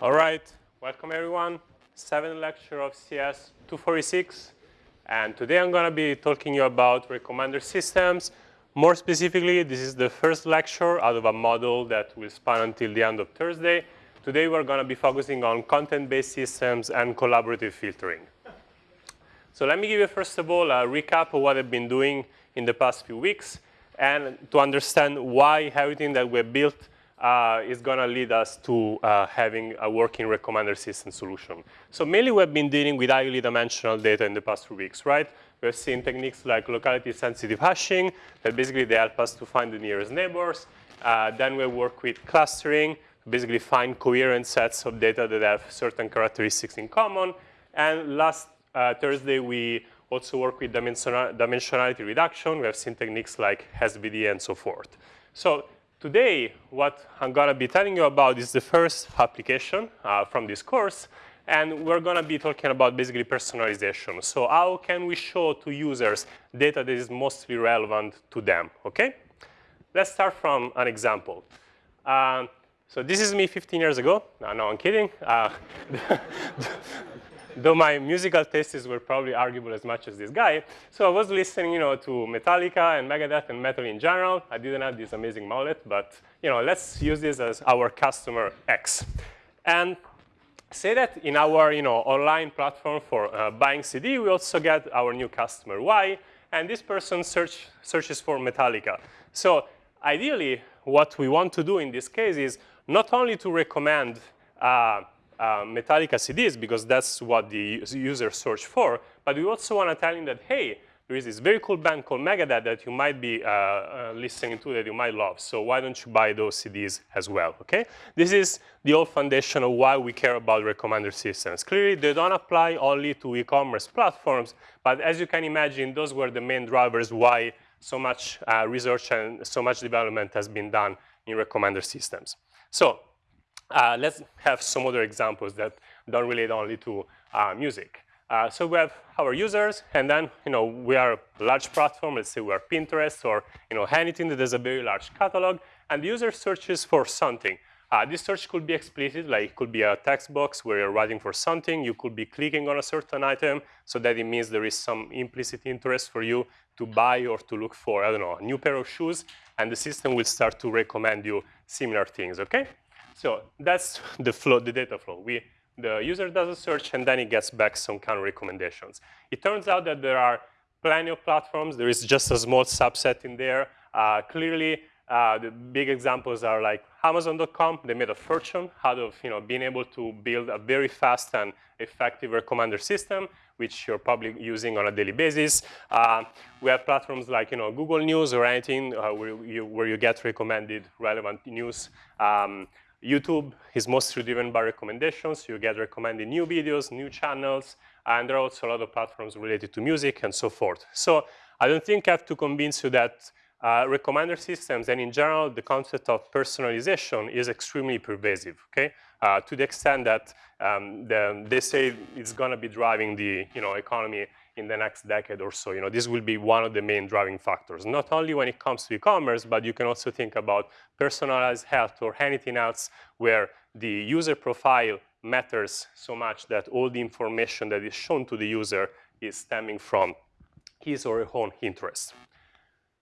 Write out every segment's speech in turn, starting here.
All right, welcome everyone. Seventh lecture of CS 246. And today I'm going to be talking you about recommender systems. More specifically, this is the first lecture out of a model that will span until the end of Thursday. Today we're going to be focusing on content-based systems and collaborative filtering. So let me give you first of all a recap of what I've been doing in the past few weeks and to understand why everything that we built uh, is going to lead us to uh, having a working recommender system solution. So mainly we've been dealing with highly dimensional data in the past few weeks, right? We've seen techniques like locality-sensitive hashing that basically they help us to find the nearest neighbors. Uh, then we work with clustering, basically find coherent sets of data that have certain characteristics in common. And last uh, Thursday, we also work with dimensionality reduction. We have seen techniques like SVD and so forth. So Today, what I'm going to be telling you about is the first application uh, from this course. And we're going to be talking about basically personalization. So how can we show to users data that is mostly relevant to them, OK? Let's start from an example. Uh, so this is me 15 years ago. No, no I'm kidding. Uh, though my musical tastes were probably arguable as much as this guy. So I was listening, you know, to Metallica and Megadeth and metal in general. I didn't have this amazing mullet, but you know, let's use this as our customer X. And say that in our, you know, online platform for uh, buying CD, we also get our new customer Y, and this person search, searches for Metallica. So ideally, what we want to do in this case is not only to recommend uh, uh, Metallica CDs because that's what the user search for. But we also want to tell him that, hey, there is this very cool band called Megadeth that you might be uh, uh, listening to that you might love. So why don't you buy those CDs as well, okay? This is the old foundation of why we care about recommender systems. Clearly, they don't apply only to e-commerce platforms, but as you can imagine, those were the main drivers why so much uh, research and so much development has been done in recommender systems. So uh, let's have some other examples that don't relate only to uh, music. Uh, so we have our users, and then you know we are a large platform. Let's say we are Pinterest or you know anything that has a very large catalog, and the user searches for something. Uh, this search could be explicit, like it could be a text box where you're writing for something. You could be clicking on a certain item, so that it means there is some implicit interest for you to buy or to look for, I don't know, a new pair of shoes, and the system will start to recommend you similar things, okay? So that's the flow, the data flow. We, the user does a search, and then he gets back some kind of recommendations. It turns out that there are plenty of platforms. There is just a small subset in there. Uh, clearly, uh, the big examples are like Amazon.com. They made a fortune out of you know, being able to build a very fast and effective recommender system, which you're probably using on a daily basis. Uh, we have platforms like you know, Google News or anything uh, where, you, where you get recommended relevant news. Um, YouTube is mostly driven by recommendations. You get recommended new videos, new channels, and there are also a lot of platforms related to music and so forth. So I don't think I have to convince you that uh, recommender systems and in general the concept of personalization is extremely pervasive, okay? Uh, to the extent that um, the, they say it's going to be driving the you know, economy in the next decade or so. You know, this will be one of the main driving factors, not only when it comes to e-commerce, but you can also think about personalized health or anything else where the user profile matters so much that all the information that is shown to the user is stemming from his or her own interest.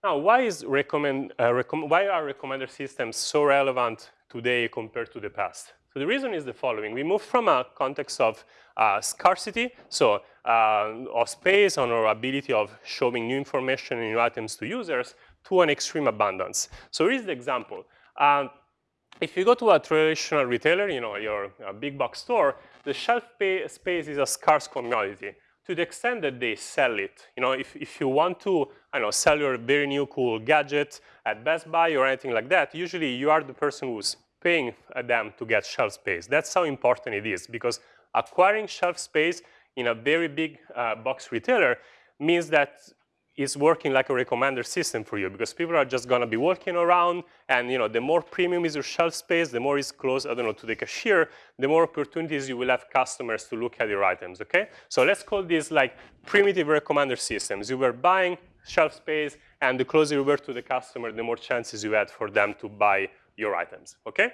Now, why, is recommend, uh, why are recommender systems so relevant today compared to the past? So the reason is the following. We move from a context of uh, scarcity, so uh, of space on our ability of showing new information and new items to users, to an extreme abundance. So here is the example. Um, if you go to a traditional retailer, you know, your big box store, the shelf space is a scarce commodity to the extent that they sell it. You know, if, if you want to, I know, sell your very new cool gadget at Best Buy or anything like that, usually you are the person who's paying them to get shelf space. That's how important it is because acquiring shelf space in a very big uh, box retailer means that it's working like a recommender system for you because people are just going to be walking around and you know the more premium is your shelf space, the more it's close, I don't know, to the cashier, the more opportunities you will have customers to look at your items, okay? So let's call this like primitive recommender systems. You were buying shelf space and the closer you were to the customer, the more chances you had for them to buy your items, okay?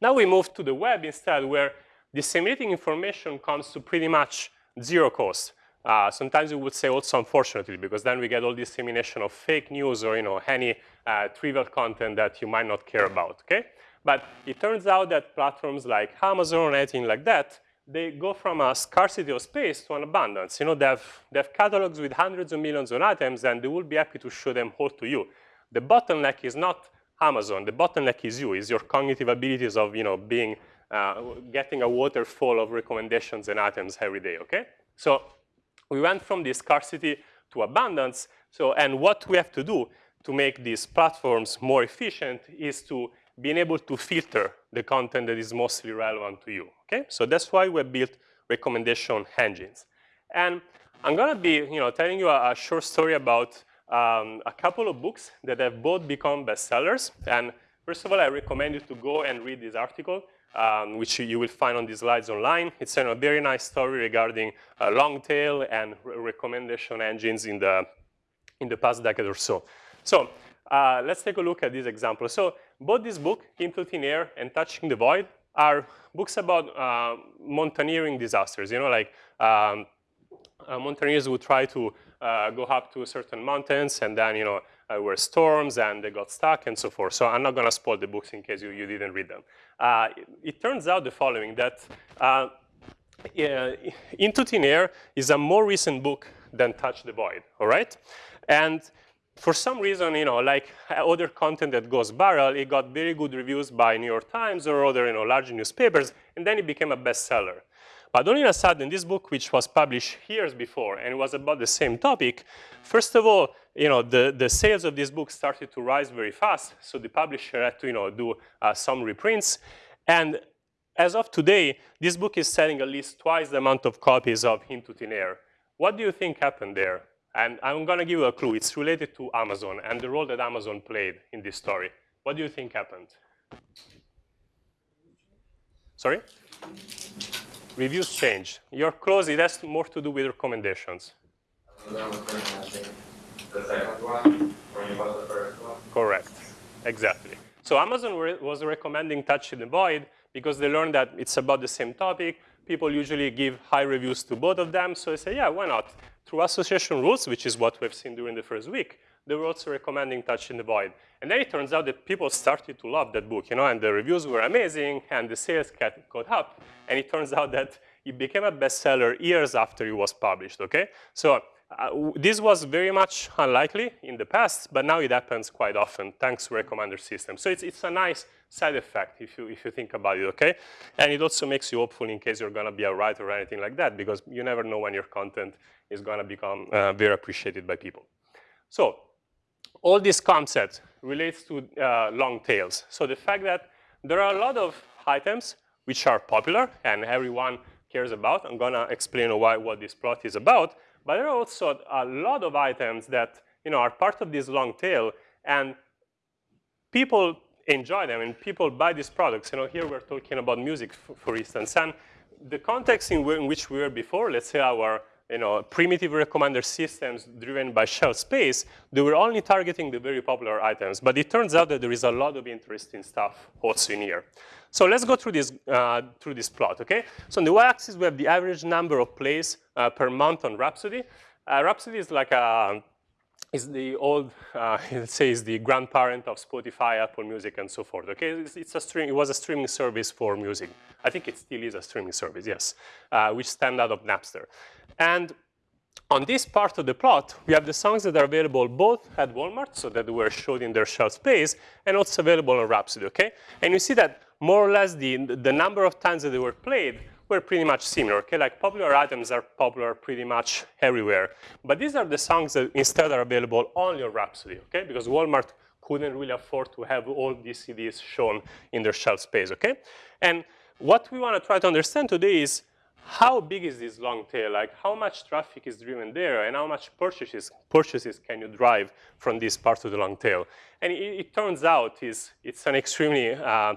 Now we move to the web instead, where disseminating information comes to pretty much zero cost. Uh, sometimes we would say also unfortunately, because then we get all dissemination of fake news or you know any uh, trivial content that you might not care about. Okay, but it turns out that platforms like Amazon or anything like that, they go from a scarcity of space to an abundance. You know, they have, they have catalogs with hundreds of millions of items, and they will be happy to show them all to you. The bottleneck is not Amazon. The bottleneck is you, is your cognitive abilities of you know being uh, getting a waterfall of recommendations and items every day. Okay, so we went from this scarcity to abundance. So, and what we have to do to make these platforms more efficient is to being able to filter the content that is mostly relevant to you, okay? So that's why we built recommendation engines. And I'm gonna be, you know, telling you a, a short story about um, a couple of books that have both become bestsellers. And first of all, I recommend you to go and read this article um, which you will find on these slides online. It's a very nice story regarding uh, long tail and re recommendation engines in the, in the past decade or so. So uh, let's take a look at this example. So both this book, Into Thin Air and Touching the Void, are books about uh, mountaineering disasters. You know, like um, uh, mountaineers would try to go up to certain mountains and then, you know, uh, were storms and they got stuck and so forth. So I'm not going to spoil the books in case you, you didn't read them. Uh, it, it, turns out the following, that uh, Into Thin Air is a more recent book than Touch the Void, all right? And for some reason, you know, like other content that goes viral, it got very good reviews by New York Times or other, you know, large newspapers, and then it became a bestseller. But all of a sudden, this book, which was published years before and was about the same topic, first of all, you know, the, the sales of this book started to rise very fast. So the publisher had to, you know, do uh, some reprints. And as of today, this book is selling at least twice the amount of copies of Into Thin Air. What do you think happened there? And I'm going to give you a clue. It's related to Amazon and the role that Amazon played in this story. What do you think happened? Sorry? Reviews change. You're close. It has more to do with recommendations. One? Correct. Exactly. So Amazon was recommending Touching the Void because they learned that it's about the same topic. People usually give high reviews to both of them. So they say, yeah, why not? Through association rules, which is what we've seen during the first week, they were also recommending Touching the Void. And then it turns out that people started to love that book, you know, and the reviews were amazing, and the sales caught up. And it turns out that it became a bestseller years after it was published, okay? So uh, this was very much unlikely in the past, but now it happens quite often thanks to recommender system. So it's, it's a nice side effect if you, if you think about it, okay? And it also makes you hopeful in case you're gonna be a writer or anything like that because you never know when your content is gonna become uh, very appreciated by people. So all these concepts relates to uh, long tails. So the fact that there are a lot of items which are popular and everyone cares about. I'm gonna explain why what this plot is about. But there are also a lot of items that you know are part of this long tail, and people enjoy them and people buy these products. You know, here we're talking about music, for instance, and the context in, in which we were before, let's say our you know, primitive recommender systems driven by shelf space, they were only targeting the very popular items. But it turns out that there is a lot of interesting stuff also in here. So let's go through this, uh, through this plot, okay? So on the y-axis, we have the average number of plays uh, per month on Rhapsody. Uh, Rhapsody is like a, is the old, uh, let's say, is the grandparent of Spotify, Apple Music, and so forth. Okay, it's, it's, a stream. It was a streaming service for music. I think it still is a streaming service. Yes, uh, which stemmed out of Napster. And on this part of the plot, we have the songs that are available both at Walmart, so that they were showed in their shelf space, and also available on Rhapsody. Okay, and you see that more or less the the number of times that they were played were pretty much similar, okay? Like popular items are popular pretty much everywhere. But these are the songs that instead are available only on Rhapsody, okay? Because Walmart couldn't really afford to have all these CDs shown in their shelf space, okay? And what we want to try to understand today is how big is this long tail? Like how much traffic is driven there and how much purchases, purchases can you drive from this part of the long tail? And it, it turns out is it's an extremely uh,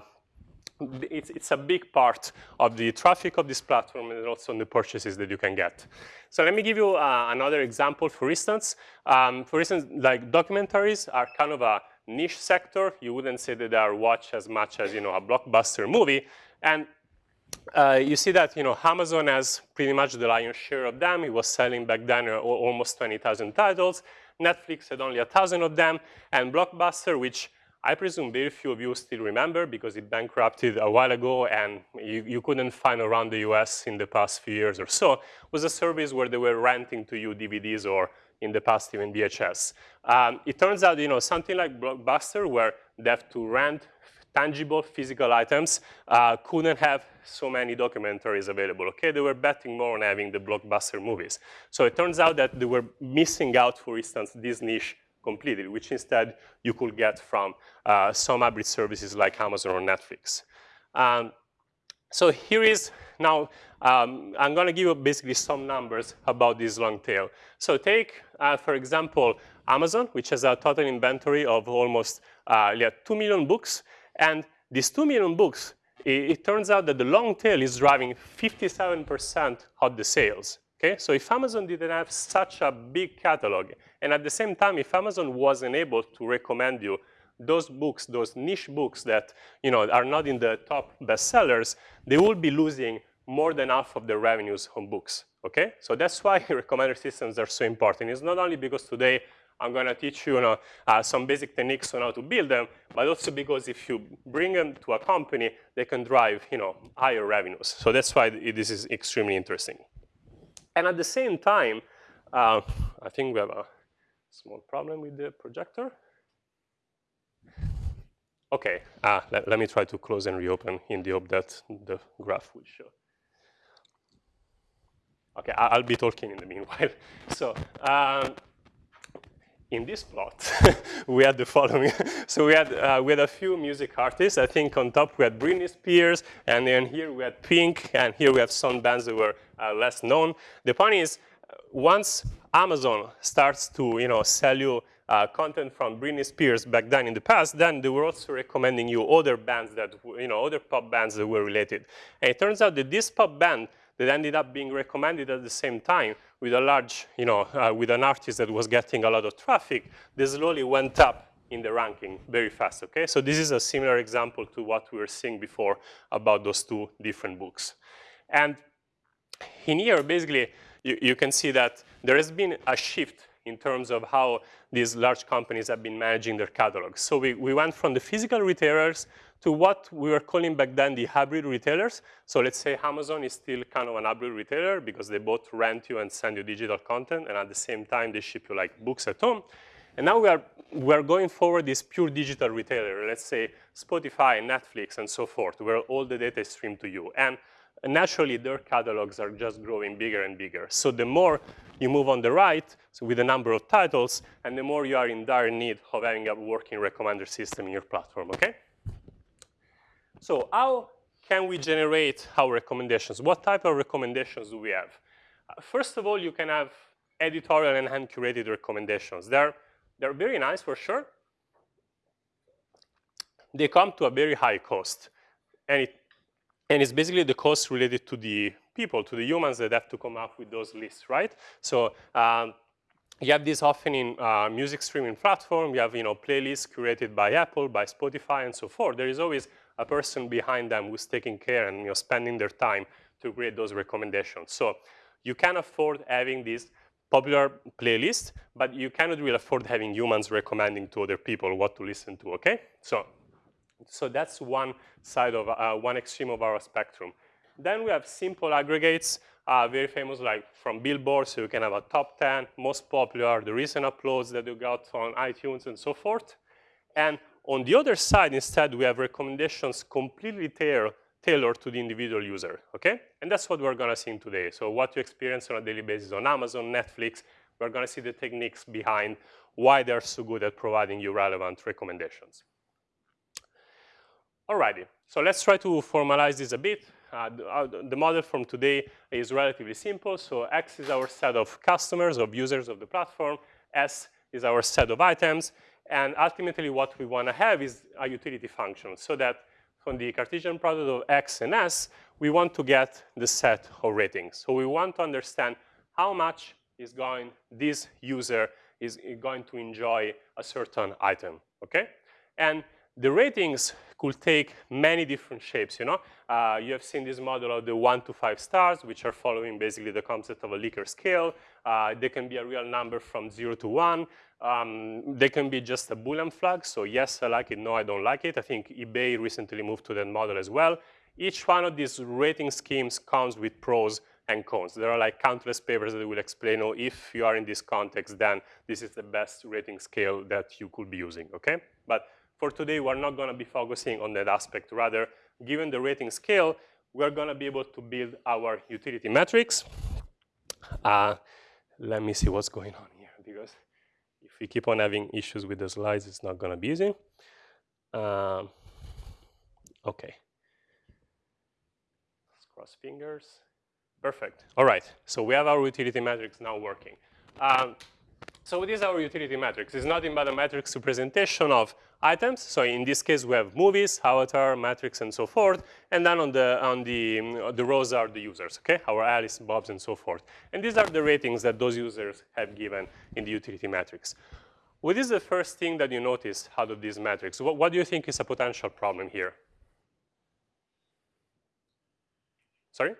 it's, it's a big part of the traffic of this platform and also on the purchases that you can get. So let me give you uh, another example, for instance. Um, for instance, like documentaries are kind of a niche sector. You wouldn't say that they are watched as much as, you know, a blockbuster movie. And uh, you see that, you know, Amazon has pretty much the lion's share of them. It was selling back then uh, almost 20,000 titles. Netflix had only 1,000 of them. And Blockbuster, which I presume very few of you still remember because it bankrupted a while ago and you, you couldn't find around the US in the past few years or so, was a service where they were renting to you DVDs or in the past even VHS. Um, it turns out, you know, something like Blockbuster where they have to rent tangible physical items uh, couldn't have so many documentaries available, okay? They were betting more on having the blockbuster movies. So it turns out that they were missing out, for instance, this niche completely, which instead you could get from uh, some hybrid services like Amazon or Netflix. Um, so here is now, um, I'm going to give you basically some numbers about this long tail. So take, uh, for example, Amazon, which has a total inventory of almost uh, yeah, 2 million books. And these 2 million books, it, it turns out that the long tail is driving 57% of the sales. Okay, so if Amazon didn't have such a big catalog, and at the same time, if Amazon wasn't able to recommend you those books, those niche books that you know are not in the top bestsellers, they will be losing more than half of their revenues on books. Okay, so that's why recommender systems are so important. It's not only because today I'm going to teach you, you know, uh, some basic techniques on how to build them, but also because if you bring them to a company, they can drive you know, higher revenues. So that's why this is extremely interesting. And at the same time, uh, I think we have a small problem with the projector. OK, uh, let, let me try to close and reopen in the hope that the graph will show. OK, I'll be talking in the meanwhile. So um, in this plot, we had the following. so we had, uh, we had a few music artists. I think on top we had Britney Spears, and then here we had Pink, and here we have some bands that were uh, less known. The point is, once Amazon starts to you know, sell you uh, content from Britney Spears back then in the past, then they were also recommending you other bands that, you know, other pop bands that were related. And it turns out that this pop band that ended up being recommended at the same time with a large, you know, uh, with an artist that was getting a lot of traffic, they slowly went up in the ranking very fast, okay? So this is a similar example to what we were seeing before about those two different books. And in here, basically, you, you can see that there has been a shift in terms of how these large companies have been managing their catalogs. So we, we went from the physical retailers to what we were calling back then the hybrid retailers. So let's say Amazon is still kind of an hybrid retailer because they both rent you and send you digital content, and at the same time, they ship you like books at home. And now we are, we are going forward this pure digital retailer, let's say Spotify, Netflix, and so forth, where all the data is streamed to you. And naturally, their catalogs are just growing bigger and bigger. So the more you move on the right, so with the number of titles, and the more you are in dire need of having a working recommender system in your platform, okay? So how can we generate our recommendations? What type of recommendations do we have? Uh, first of all, you can have editorial and hand-curated recommendations. They're, they're very nice for sure. They come to a very high cost. And, it, and it's basically the cost related to the people, to the humans that have to come up with those lists, right? So um, you have this often in uh, music streaming platform. You have you know, playlists curated by Apple, by Spotify, and so forth. There is always a person behind them who's taking care and you know, spending their time to create those recommendations. So you can afford having this popular playlist, but you cannot really afford having humans recommending to other people what to listen to, okay? So, so that's one side of, uh, one extreme of our spectrum. Then we have simple aggregates, uh, very famous like from Billboard, so you can have a top 10, most popular, the recent uploads that you got on iTunes and so forth. And on the other side, instead, we have recommendations completely tailored to the individual user, okay? And that's what we're gonna see in today. So what you experience on a daily basis on Amazon, Netflix, we're gonna see the techniques behind why they're so good at providing you relevant recommendations. Alrighty, so let's try to formalize this a bit. Uh, the, uh, the, model from today is relatively simple. So X is our set of customers, of users of the platform. S is our set of items. And ultimately, what we want to have is a utility function so that from the Cartesian product of X and S, we want to get the set of ratings. So we want to understand how much is going this user is going to enjoy a certain item, okay? And the ratings could take many different shapes, you know? Uh, you have seen this model of the one to five stars, which are following basically the concept of a Likert scale. Uh, they can be a real number from zero to one. Um, they can be just a Boolean flag, so yes, I like it, no, I don't like it. I think eBay recently moved to that model as well. Each one of these rating schemes comes with pros and cons. There are like countless papers that will explain, oh, if you are in this context, then this is the best rating scale that you could be using, okay? But for today, we're not gonna be focusing on that aspect. Rather, given the rating scale, we're gonna be able to build our utility matrix. Uh, let me see what's going on if we keep on having issues with the slides, it's not gonna be easy. Um, okay. Let's cross fingers. Perfect. All right. So we have our utility matrix now working. Um, so what is our utility matrix? It's nothing but a matrix representation of items. So in this case, we have movies, avatar, matrix, and so forth. And then on the on the the rows are the users, okay? Our Alice, Bobs, and so forth. And these are the ratings that those users have given in the utility matrix. What is the first thing that you notice out of these metrics? What, what do you think is a potential problem here? Sorry?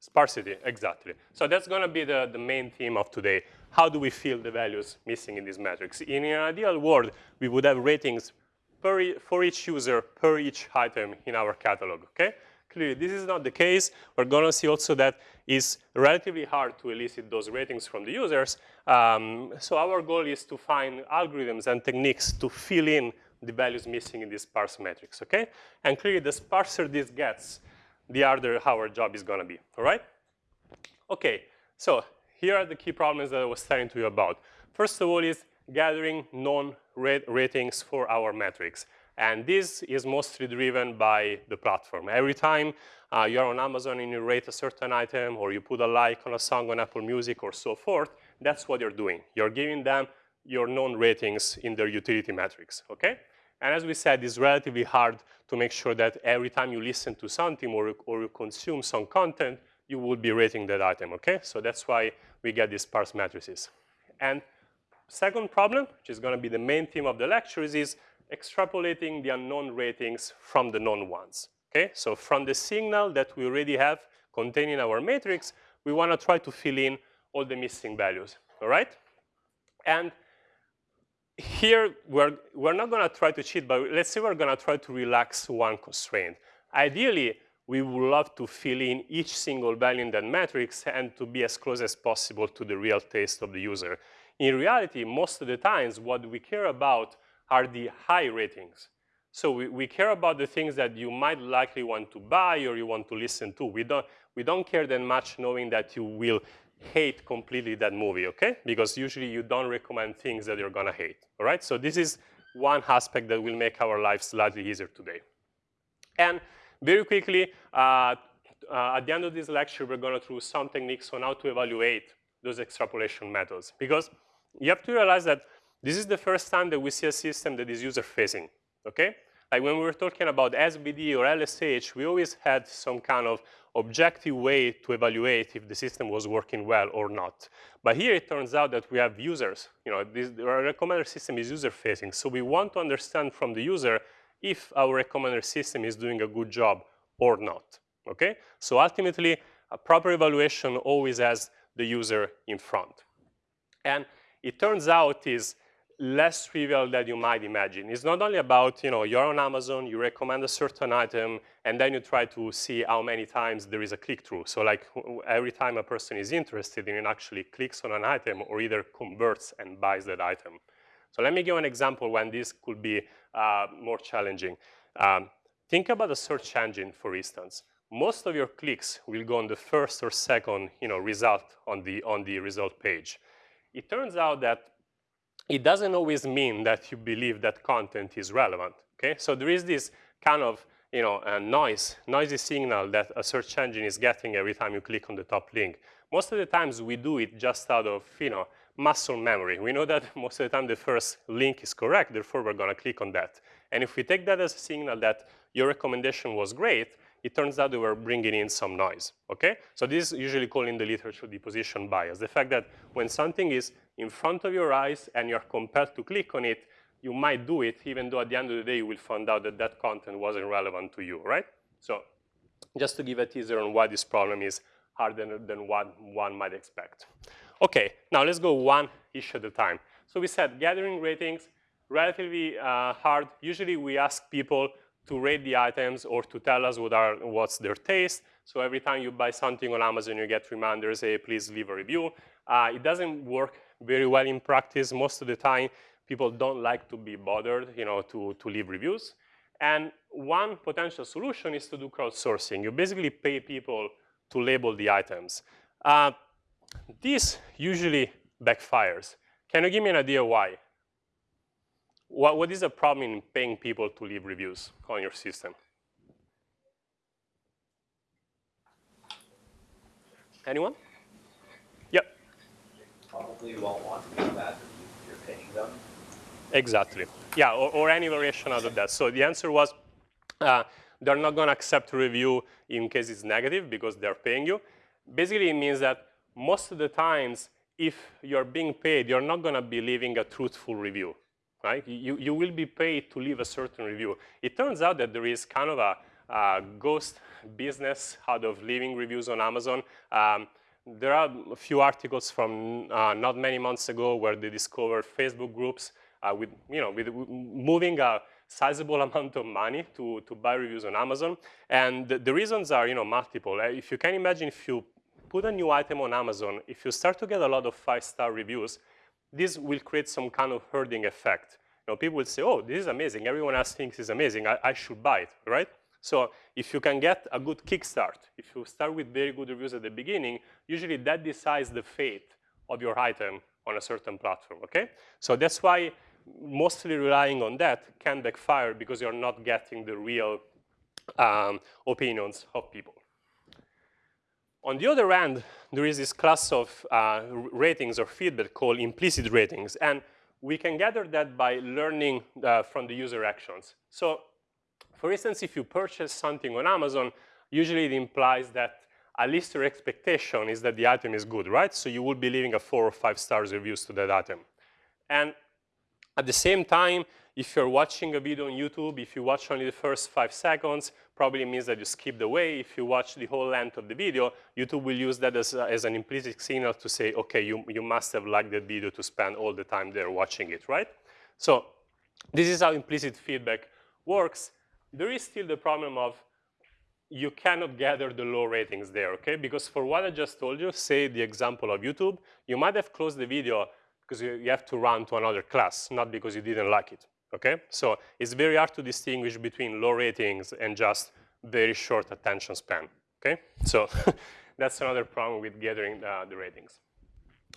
Sparsity, exactly. So that's going to be the, the main theme of today. How do we fill the values missing in these metrics? In an ideal world, we would have ratings e for each user per each item in our catalog, okay? Clearly, this is not the case. We're going to see also that it's relatively hard to elicit those ratings from the users. Um, so our goal is to find algorithms and techniques to fill in the values missing in these sparse metrics, okay? And clearly, the sparser this gets, the harder our job is going to be, all right? Okay, so here are the key problems that I was telling to you about. First of all is gathering known ratings for our metrics. And this is mostly driven by the platform. Every time uh, you're on Amazon and you rate a certain item or you put a like on a song on Apple Music or so forth, that's what you're doing. You're giving them your known ratings in their utility matrix, okay? And as we said, it's relatively hard to make sure that every time you listen to something or, or you consume some content, you would be rating that item, okay? So that's why we get these sparse matrices. And second problem, which is going to be the main theme of the lectures, is extrapolating the unknown ratings from the known ones, okay? So from the signal that we already have containing our matrix, we want to try to fill in all the missing values, all right? And here, we're, we're not going to try to cheat, but let's say we're going to try to relax one constraint. Ideally, we would love to fill in each single value in that matrix and to be as close as possible to the real taste of the user. In reality, most of the times, what we care about are the high ratings. So we, we care about the things that you might likely want to buy or you want to listen to. We don't, we don't care that much knowing that you will hate completely that movie, okay? Because usually you don't recommend things that you're gonna hate, all right? So this is one aspect that will make our lives slightly easier today. And very quickly, uh, uh, at the end of this lecture, we're going to through some techniques on how to evaluate those extrapolation methods. Because you have to realize that this is the first time that we see a system that is user-facing, okay? Like when we were talking about SVD or LSH, we always had some kind of objective way to evaluate if the system was working well or not. But here it turns out that we have users. You know, this, our recommender system is user-facing. So we want to understand from the user if our recommender system is doing a good job or not, okay? So ultimately, a proper evaluation always has the user in front. And it turns out is less trivial than you might imagine. It's not only about, you know, you're on Amazon, you recommend a certain item, and then you try to see how many times there is a click-through. So like every time a person is interested in actually clicks on an item or either converts and buys that item. So let me give an example when this could be uh, more challenging. Um, think about a search engine, for instance. Most of your clicks will go on the first or second you know, result on the, on the result page. It turns out that it doesn't always mean that you believe that content is relevant, okay? So there is this kind of you know, a noise, noisy signal that a search engine is getting every time you click on the top link. Most of the times we do it just out of, you know, muscle memory. We know that most of the time the first link is correct, therefore we're going to click on that. And if we take that as a signal that your recommendation was great, it turns out they were bringing in some noise, okay? So this is usually called in the literature the position bias, the fact that when something is in front of your eyes and you're compelled to click on it, you might do it even though at the end of the day you will find out that that content wasn't relevant to you, right? So just to give a teaser on why this problem is harder than what one might expect. Okay, now let's go one issue at a time. So we said gathering ratings, relatively uh, hard. Usually we ask people to rate the items or to tell us what are, what's their taste. So every time you buy something on Amazon, you get reminders, hey, please leave a review. Uh, it doesn't work very well in practice. Most of the time, people don't like to be bothered, you know, to, to leave reviews. And one potential solution is to do crowdsourcing. You basically pay people to label the items. Uh, this usually backfires. Can you give me an idea why? What, what is the problem in paying people to leave reviews on your system? Anyone? Yep. Probably you won't want to do that if you're paying them. Exactly. Yeah, or, or any variation out of that. So the answer was uh, they're not going to accept review in case it's negative because they're paying you. Basically, it means that most of the times, if you're being paid, you're not going to be leaving a truthful review right? You, you will be paid to leave a certain review. It turns out that there is kind of a, a ghost business out of leaving reviews on Amazon. Um, there are a few articles from uh, not many months ago where they discovered Facebook groups uh, with, you know, with moving a sizable amount of money to, to buy reviews on Amazon. And the, the reasons are, you know, multiple. Uh, if you can imagine if you put a new item on Amazon, if you start to get a lot of five-star reviews, this will create some kind of herding effect. You know, people will say, oh, this is amazing. Everyone else thinks it's amazing. I, I should buy it, right? So if you can get a good kickstart, if you start with very good reviews at the beginning, usually that decides the fate of your item on a certain platform, okay? So that's why mostly relying on that can backfire because you're not getting the real um, opinions of people. On the other hand, there is this class of uh, ratings or feedback called implicit ratings. And we can gather that by learning uh, from the user actions. So for instance, if you purchase something on Amazon, usually it implies that at least your expectation is that the item is good, right? So you will be leaving a four or five stars reviews to that item. And at the same time, if you're watching a video on YouTube, if you watch only the first five seconds, probably means that you skipped away. If you watch the whole length of the video, YouTube will use that as, as an implicit signal to say, okay, you, you must have liked that video to spend all the time there watching it, right? So this is how implicit feedback works. There is still the problem of you cannot gather the low ratings there, okay? Because for what I just told you, say the example of YouTube, you might have closed the video because you, you have to run to another class, not because you didn't like it okay? So it's very hard to distinguish between low ratings and just very short attention span, okay? So that's another problem with gathering uh, the ratings.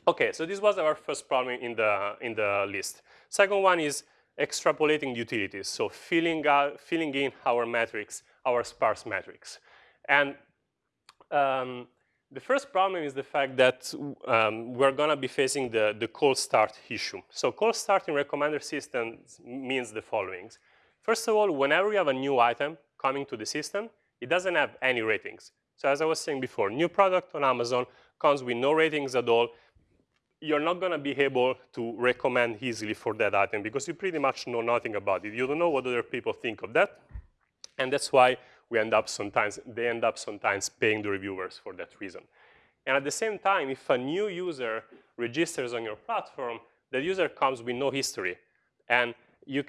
Okay, so this was our first problem in the, in the list. Second one is extrapolating utilities, so filling, out, filling in our metrics, our sparse metrics. And um, the first problem is the fact that um, we're going to be facing the, the cold start issue. So cold start in recommender systems means the following. First of all, whenever you have a new item coming to the system, it doesn't have any ratings. So as I was saying before, new product on Amazon comes with no ratings at all. You're not going to be able to recommend easily for that item because you pretty much know nothing about it. You don't know what other people think of that. And that's why we end up sometimes, they end up sometimes paying the reviewers for that reason. And at the same time, if a new user registers on your platform, the user comes with no history. And you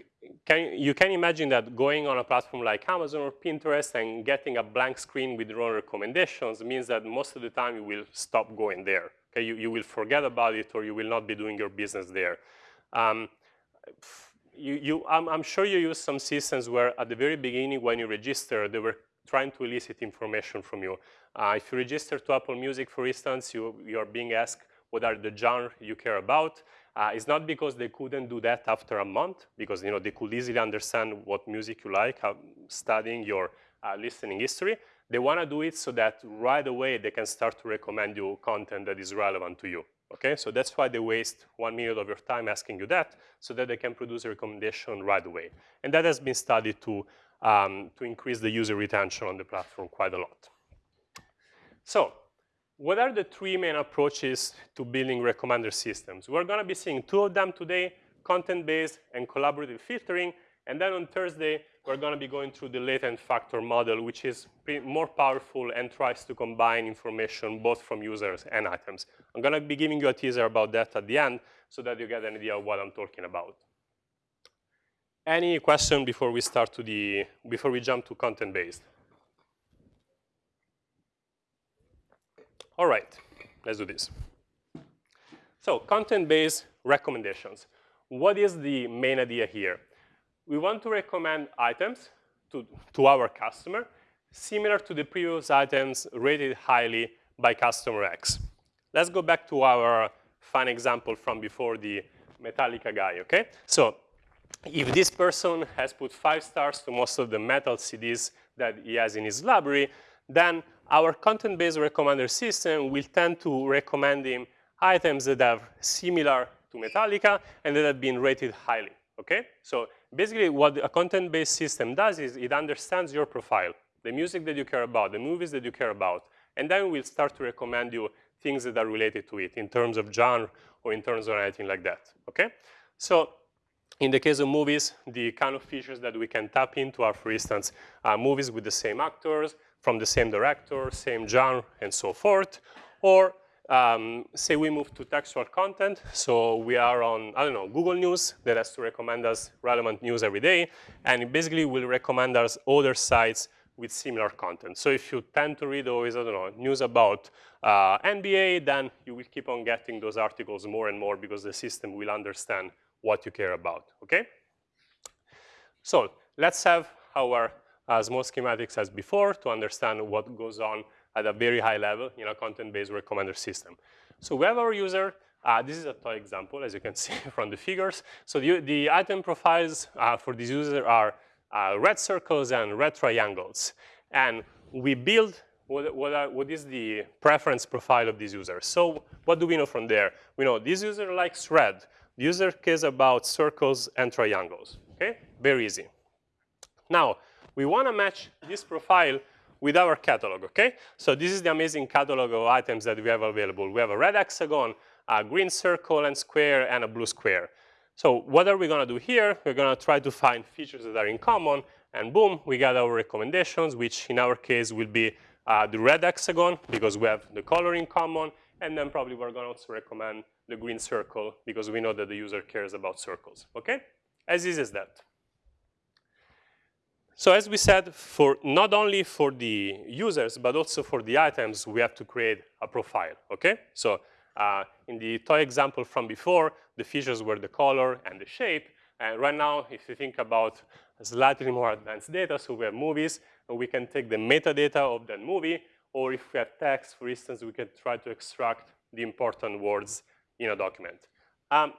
can, you can imagine that going on a platform like Amazon or Pinterest and getting a blank screen with your own recommendations means that most of the time you will stop going there. Okay, you, you will forget about it or you will not be doing your business there. Um, you, you, I'm, I'm, sure you use some systems where at the very beginning when you register, they were trying to elicit information from you. Uh, if you register to Apple Music, for instance, you, you're being asked what are the genre you care about. Uh, it's not because they couldn't do that after a month, because you know they could easily understand what music you like, how, studying your uh, listening history. They want to do it so that right away they can start to recommend you content that is relevant to you. Okay, so that's why they waste one minute of your time asking you that, so that they can produce a recommendation right away. And that has been studied to um, to increase the user retention on the platform quite a lot. So what are the three main approaches to building recommender systems? We're going to be seeing two of them today, content-based and collaborative filtering. And then on Thursday, we're going to be going through the latent factor model, which is more powerful and tries to combine information both from users and items. I'm going to be giving you a teaser about that at the end so that you get an idea of what I'm talking about. Any question before we start to the, before we jump to content-based? All right, let's do this. So content-based recommendations. What is the main idea here? We want to recommend items to, to our customer similar to the previous items rated highly by customer X. Let's go back to our fun example from before the Metallica guy, okay? So if this person has put five stars to most of the metal CDs that he has in his library, then our content-based recommender system will tend to recommend him items that are similar to Metallica and that have been rated highly, okay? So basically what a content-based system does is it understands your profile, the music that you care about, the movies that you care about, and then we'll start to recommend you things that are related to it in terms of genre or in terms of anything like that, okay? So in the case of movies, the kind of features that we can tap into are, for instance, uh, movies with the same actors, from the same director, same genre, and so forth, or um, say we move to textual content, so we are on, I don't know, Google News that has to recommend us relevant news every day, and it basically will recommend us other sites with similar content. So if you tend to read always, I don't know, news about uh, NBA, then you will keep on getting those articles more and more because the system will understand what you care about, okay? So let's have our uh, small schematics as before to understand what goes on at a very high level in a content-based recommender system. So we have our user. Uh, this is a toy example, as you can see from the figures. So the, the item profiles uh, for this user are uh, red circles and red triangles. And we build what, what, are, what is the preference profile of this user. So what do we know from there? We know this user likes red. The user cares about circles and triangles, okay? Very easy. Now, we want to match this profile with our catalog, okay? So this is the amazing catalog of items that we have available. We have a red hexagon, a green circle and square, and a blue square. So what are we gonna do here? We're gonna try to find features that are in common, and boom, we got our recommendations, which in our case will be uh, the red hexagon, because we have the color in common, and then probably we're gonna also recommend the green circle, because we know that the user cares about circles, okay? As easy as that. So as we said, for not only for the users, but also for the items, we have to create a profile, okay? So uh, in the toy example from before, the features were the color and the shape. And right now, if you think about slightly more advanced data, so we have movies, we can take the metadata of that movie, or if we have text, for instance, we can try to extract the important words in a document. Um,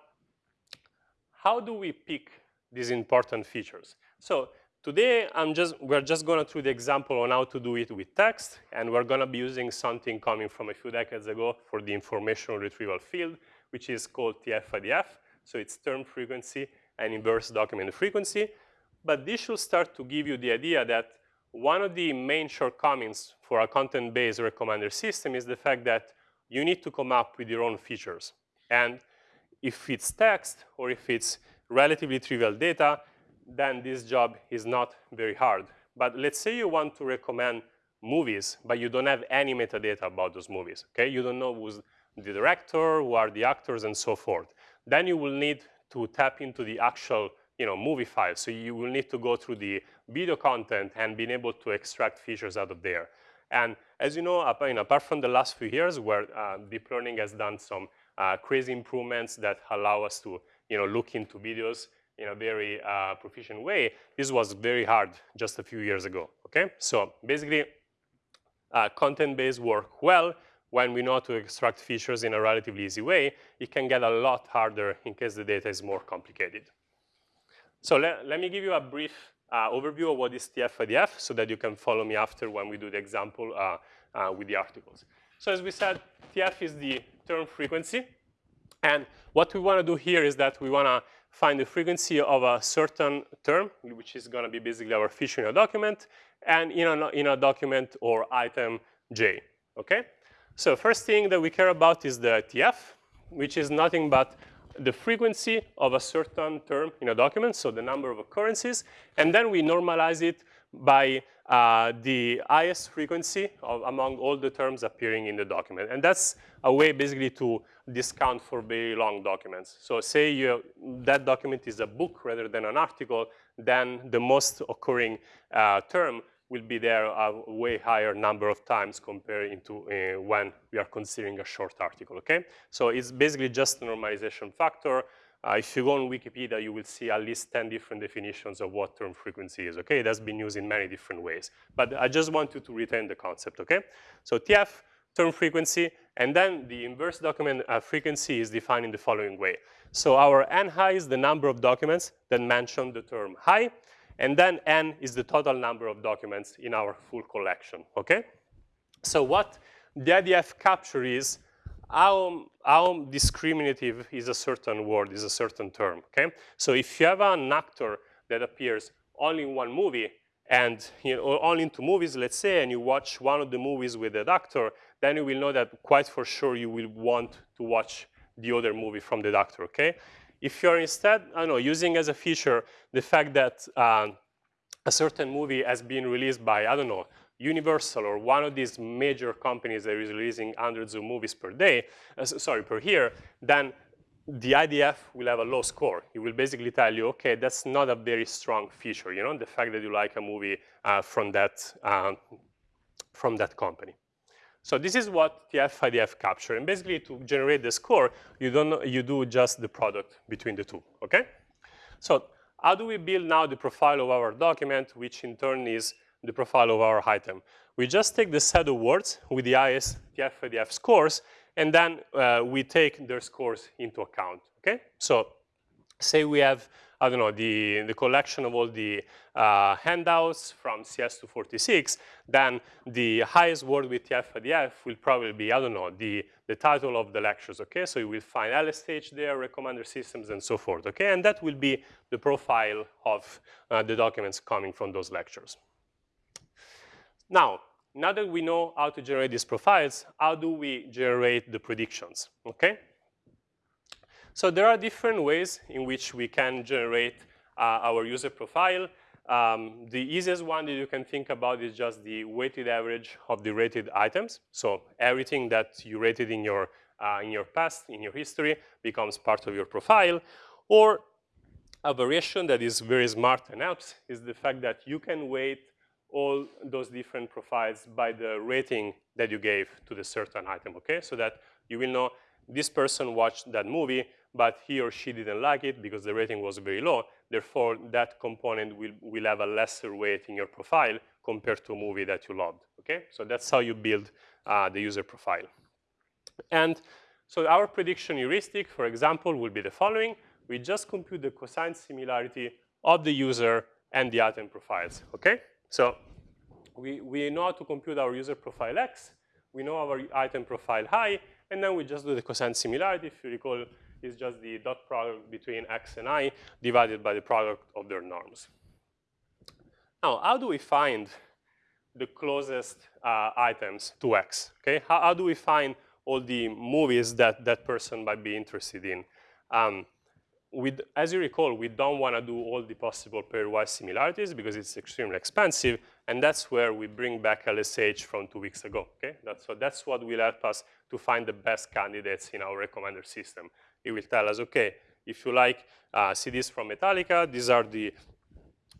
how do we pick these important features? So Today, I'm just, we're just going to through the example on how to do it with text, and we're going to be using something coming from a few decades ago for the information retrieval field, which is called TF-IDF. So it's term frequency and inverse document frequency. But this should start to give you the idea that one of the main shortcomings for a content-based recommender system is the fact that you need to come up with your own features. And if it's text or if it's relatively trivial data, then this job is not very hard. But let's say you want to recommend movies, but you don't have any metadata about those movies, okay? You don't know who's the director, who are the actors, and so forth. Then you will need to tap into the actual you know, movie file. So you will need to go through the video content and being able to extract features out of there. And as you know, apart from the last few years where uh, deep learning has done some uh, crazy improvements that allow us to you know, look into videos in a very uh, proficient way, this was very hard just a few years ago, okay? So basically, uh, content-based work well when we know to extract features in a relatively easy way. It can get a lot harder in case the data is more complicated. So let, let me give you a brief uh, overview of what is TF-IDF so that you can follow me after when we do the example uh, uh, with the articles. So as we said, TF is the term frequency. And what we want to do here is that we want to find the frequency of a certain term, which is going to be basically our feature in a document, and in a, in a document or item j, okay? So first thing that we care about is the TF, which is nothing but the frequency of a certain term in a document, so the number of occurrences, and then we normalize it by uh, the highest frequency of, among all the terms appearing in the document. And that's a way basically to discount for very long documents. So say you, that document is a book rather than an article, then the most occurring uh, term will be there a way higher number of times compared to uh, when we are considering a short article, okay? So it's basically just a normalization factor. Uh, if you go on Wikipedia, you will see at least 10 different definitions of what term frequency is, okay? That's been used in many different ways. But I just want you to retain the concept, okay? So TF, term frequency, and then the inverse document uh, frequency is defined in the following way. So our n high is the number of documents that mention the term high, and then n is the total number of documents in our full collection, okay? So what the IDF capture is how, how discriminative is a certain word, is a certain term, okay? So if you have an actor that appears only in one movie and you know, only in two movies, let's say, and you watch one of the movies with that actor, then you will know that quite for sure you will want to watch the other movie from the actor, okay? If you're instead, I know, using as a feature the fact that uh, a certain movie has been released by, I don't know, Universal or one of these major companies that is releasing hundreds of movies per day, uh, sorry, per year, then the IDF will have a low score. It will basically tell you, okay, that's not a very strong feature, you know, the fact that you like a movie uh, from, that, uh, from that company. So this is what TF IDF capture. And basically to generate the score, you, don't, you do just the product between the two, okay? So how do we build now the profile of our document, which in turn is the profile of our item. We just take the set of words with the highest TF-IDF scores, and then uh, we take their scores into account, okay? So say we have, I don't know, the, the collection of all the uh, handouts from CS246, then the highest word with TF-IDF will probably be, I don't know, the, the title of the lectures, okay? So you will find LSH there, recommender systems, and so forth, okay? And that will be the profile of uh, the documents coming from those lectures. Now, now that we know how to generate these profiles, how do we generate the predictions, okay? So there are different ways in which we can generate uh, our user profile. Um, the easiest one that you can think about is just the weighted average of the rated items. So everything that you rated in your, uh, in your past, in your history, becomes part of your profile. Or a variation that is very smart and helps is the fact that you can weight all those different profiles by the rating that you gave to the certain item, okay? So that you will know this person watched that movie, but he or she didn't like it because the rating was very low. Therefore, that component will, will have a lesser weight in your profile compared to a movie that you loved, okay? So that's how you build uh, the user profile. And so our prediction heuristic, for example, will be the following. We just compute the cosine similarity of the user and the item profiles, okay? So we, we know how to compute our user profile x, we know our item profile high, and then we just do the cosine similarity. If you recall, it's just the dot product between x and i divided by the product of their norms. Now, how do we find the closest uh, items to x? Okay, how, how, do we find all the movies that that person might be interested in? Um, we, as you recall, we don't want to do all the possible pairwise similarities because it's extremely expensive, and that's where we bring back LSH from two weeks ago. Okay, that's, so that's what will help us to find the best candidates in our recommender system. It will tell us, okay, if you like uh, CDs from Metallica, these are the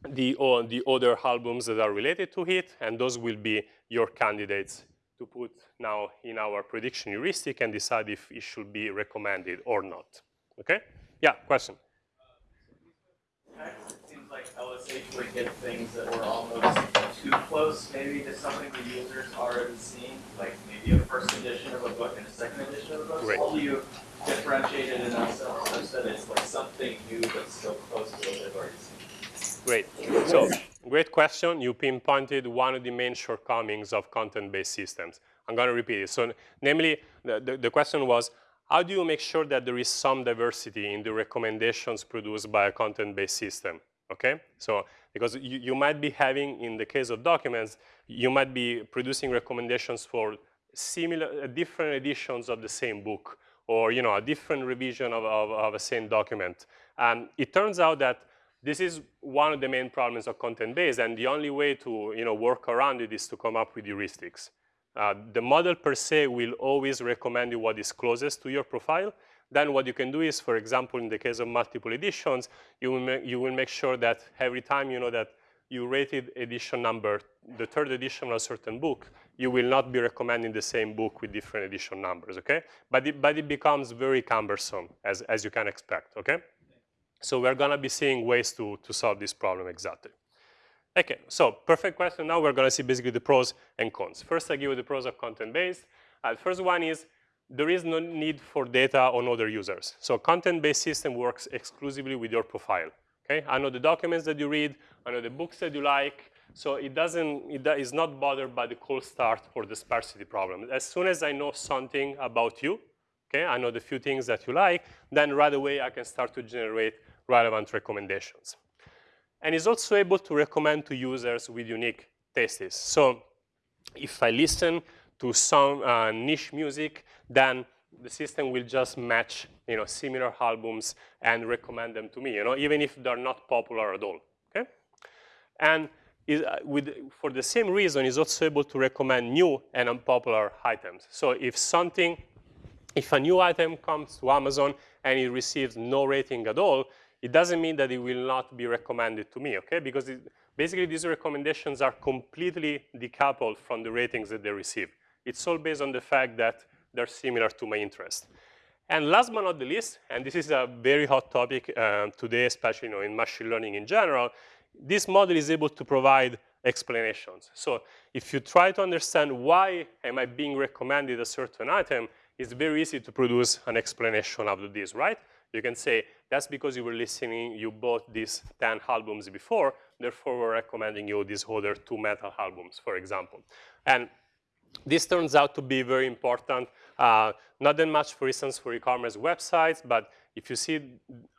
the, the other albums that are related to it, and those will be your candidates to put now in our prediction heuristic and decide if it should be recommended or not. Okay? Yeah, question. it seems like LSH would get things that were almost too close, maybe to something the user's already seen, like maybe a first edition of a book and a second edition of a book. Right. How do you differentiate it enough such that it's like something new but still close to what they've already seen? Great. So, great question. You pinpointed one of the main shortcomings of content-based systems. I'm going to repeat it. So, namely, the, the, the question was, how do you make sure that there is some diversity in the recommendations produced by a content-based system, okay? So, because you, you might be having, in the case of documents, you might be producing recommendations for similar, uh, different editions of the same book, or you know, a different revision of, of, of a same document. And it turns out that this is one of the main problems of content-based, and the only way to you know, work around it is to come up with heuristics. Uh, the model per se will always recommend you what is closest to your profile. Then what you can do is, for example, in the case of multiple editions, you will, you will make sure that every time you know that you rated edition number, the third edition of a certain book, you will not be recommending the same book with different edition numbers, okay? But it, but it becomes very cumbersome, as, as you can expect, okay? So we're gonna be seeing ways to, to solve this problem exactly. Okay, so perfect question. Now we're gonna see basically the pros and cons. First, I give you the pros of content-based. Uh, first one is there is no need for data on other users. So content-based system works exclusively with your profile. Okay, I know the documents that you read, I know the books that you like, so it doesn't, it is not bothered by the cold start or the sparsity problem. As soon as I know something about you, okay, I know the few things that you like, then right away I can start to generate relevant recommendations. And is also able to recommend to users with unique tastes. So if I listen to some uh, niche music, then the system will just match you know, similar albums and recommend them to me, you know, even if they're not popular at all, okay? And is, uh, with, for the same reason, is also able to recommend new and unpopular items. So if something, if a new item comes to Amazon and it receives no rating at all, it doesn't mean that it will not be recommended to me, okay? Because it, basically these recommendations are completely decoupled from the ratings that they receive. It's all based on the fact that they're similar to my interest. And last but not the least, and this is a very hot topic um, today, especially you know, in machine learning in general, this model is able to provide explanations. So if you try to understand why am I being recommended a certain item, it's very easy to produce an explanation of this, right? You can say, that's because you were listening, you bought these 10 albums before, therefore we're recommending you these other two metal albums, for example. And this turns out to be very important, uh, not that much, for instance, for e-commerce websites, but if you see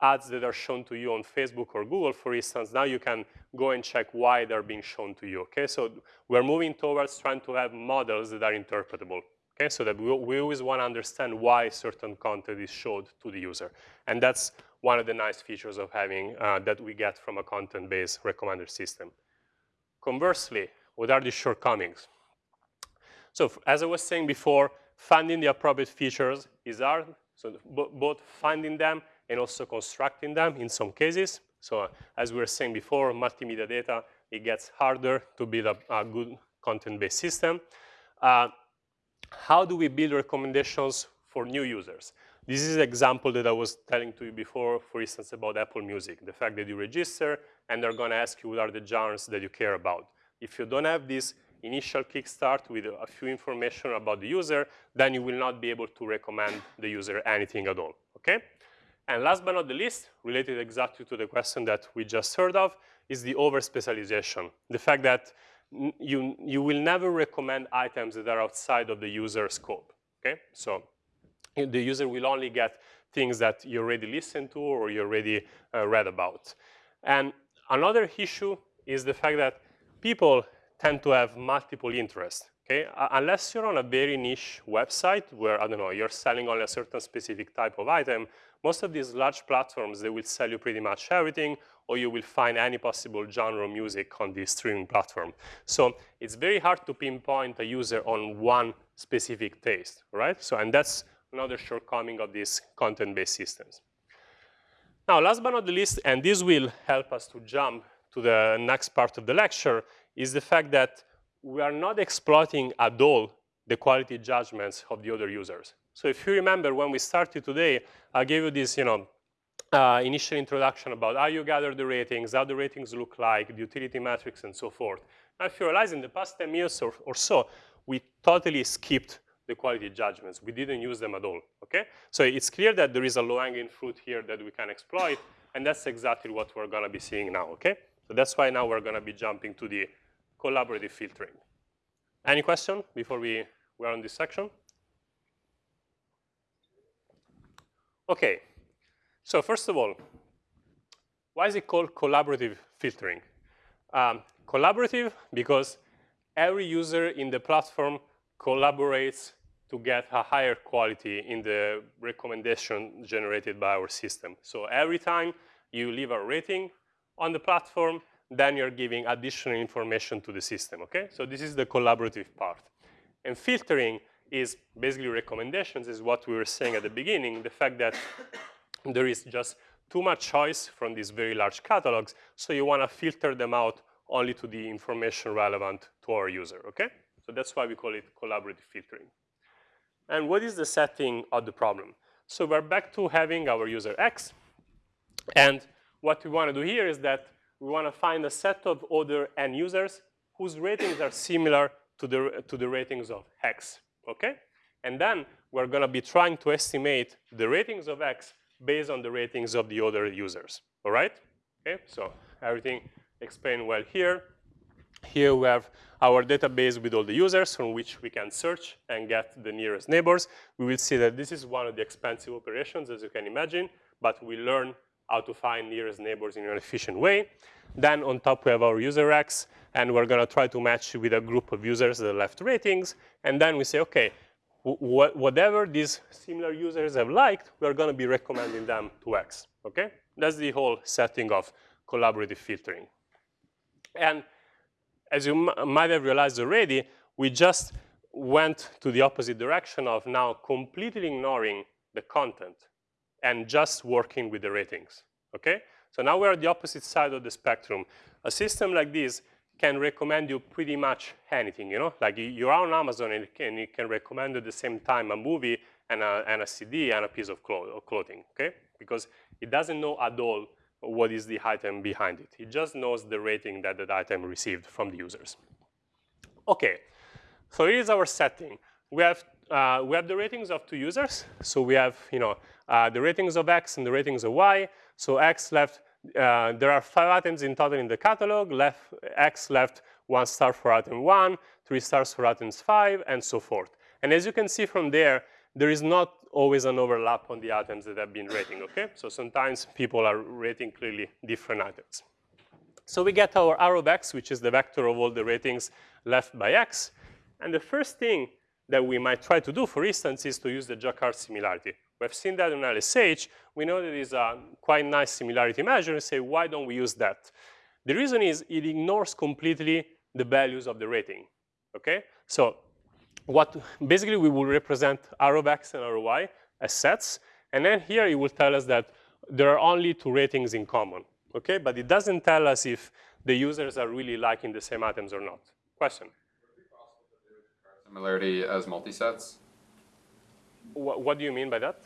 ads that are shown to you on Facebook or Google, for instance, now you can go and check why they're being shown to you, okay? So we're moving towards trying to have models that are interpretable, okay? So that we, we always want to understand why certain content is showed to the user. And that's one of the nice features of having uh, that we get from a content-based recommender system. Conversely, what are the shortcomings? So as I was saying before, finding the appropriate features is hard. So both finding them and also constructing them in some cases. So as we were saying before, multimedia data, it gets harder to build a, a good content-based system. Uh, how do we build recommendations for new users? This is an example that I was telling to you before, for instance, about Apple Music. The fact that you register and they're gonna ask you what are the genres that you care about. If you don't have this initial kickstart with a few information about the user, then you will not be able to recommend the user anything at all, okay? And last but not the least, related exactly to the question that we just heard of, is the over-specialization. The fact that you, you will never recommend items that are outside of the user scope, okay? So the user will only get things that you already listened to or you already uh, read about. And another issue is the fact that people tend to have multiple interests. Okay, unless you're on a very niche website where, I don't know, you're selling only a certain specific type of item, most of these large platforms, they will sell you pretty much everything, or you will find any possible genre music on the streaming platform. So it's very hard to pinpoint a user on one specific taste, right? So, and that's another shortcoming of these content-based systems. Now, last but not the least, and this will help us to jump to the next part of the lecture, is the fact that we are not exploiting at all the quality judgments of the other users. So if you remember when we started today, I gave you this you know, uh, initial introduction about how you gather the ratings, how the ratings look like, the utility matrix, and so forth. Now, if you realize in the past 10 years or, or so, we totally skipped the quality judgments. We didn't use them at all, okay? So it's clear that there is a low-hanging fruit here that we can exploit, and that's exactly what we're gonna be seeing now, okay? So that's why now we're gonna be jumping to the collaborative filtering. Any question before we, we are on this section? Okay, so first of all, why is it called collaborative filtering? Um, collaborative because every user in the platform collaborates to get a higher quality in the recommendation generated by our system. So every time you leave a rating on the platform, then you're giving additional information to the system, okay? So this is the collaborative part. And filtering is basically recommendations is what we were saying at the beginning, the fact that there is just too much choice from these very large catalogs, so you want to filter them out only to the information relevant to our user, okay? So that's why we call it collaborative filtering. And what is the setting of the problem? So we're back to having our user X, and what we want to do here is that we want to find a set of other n users whose ratings are similar to the, to the ratings of X, okay? And then we're going to be trying to estimate the ratings of X based on the ratings of the other users, all right? Okay, so everything explained well here. Here we have our database with all the users from which we can search and get the nearest neighbors. We will see that this is one of the expensive operations, as you can imagine, but we learn how to find nearest neighbors in an efficient way. Then on top we have our user X, and we're going to try to match with a group of users that left ratings. And then we say, OK, wh whatever these similar users have liked, we're going to be recommending them to X. OK? That's the whole setting of collaborative filtering. And as you might have realized already, we just went to the opposite direction of now completely ignoring the content and just working with the ratings, okay? So now we're at the opposite side of the spectrum. A system like this can recommend you pretty much anything, you know? Like you're on Amazon and it can, it can recommend at the same time a movie and a, and a CD and a piece of clothing, okay? Because it doesn't know at all what is the item behind it. It just knows the rating that that item received from the users. Okay, so here's our setting. We have, uh, we have the ratings of two users. So we have you know, uh, the ratings of X and the ratings of Y. So X left, uh, there are five items in total in the catalog. Left, X left one star for item one, three stars for items five, and so forth. And as you can see from there, there is not always an overlap on the items that have been rating, okay? So sometimes people are rating clearly different items. So we get our arrow of x, which is the vector of all the ratings left by x. And the first thing that we might try to do, for instance, is to use the Jaccard similarity. We've seen that in LSH. We know that it's a quite nice similarity measure and say, why don't we use that? The reason is it ignores completely the values of the rating, okay? So what basically we will represent R of X and R of Y as sets. And then here it will tell us that there are only two ratings in common, okay? But it doesn't tell us if the users are really liking the same items or not. Question? Similarity as multisets? What, what do you mean by that?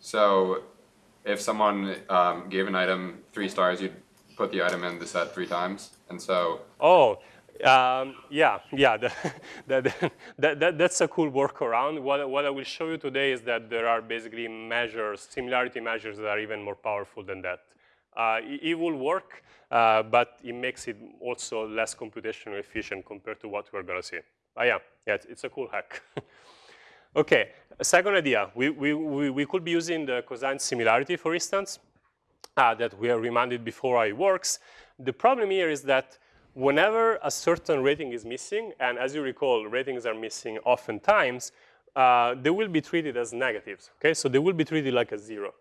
So if someone um, gave an item three stars, you'd put the item in the set three times. And so. Oh, um, yeah, yeah, the, the, the, that's a cool workaround. What, what I will show you today is that there are basically measures, similarity measures that are even more powerful than that. Uh, it, it, will work, uh, but it makes it also less computationally efficient compared to what we're going to see. Ah, yeah, yeah, it's, it's a cool hack. okay, second idea. We, we, we, we, could be using the cosine similarity, for instance, uh, that we are reminded before how it works. The problem here is that whenever a certain rating is missing, and as you recall, ratings are missing oftentimes, uh, they will be treated as negatives, okay? So they will be treated like a zero.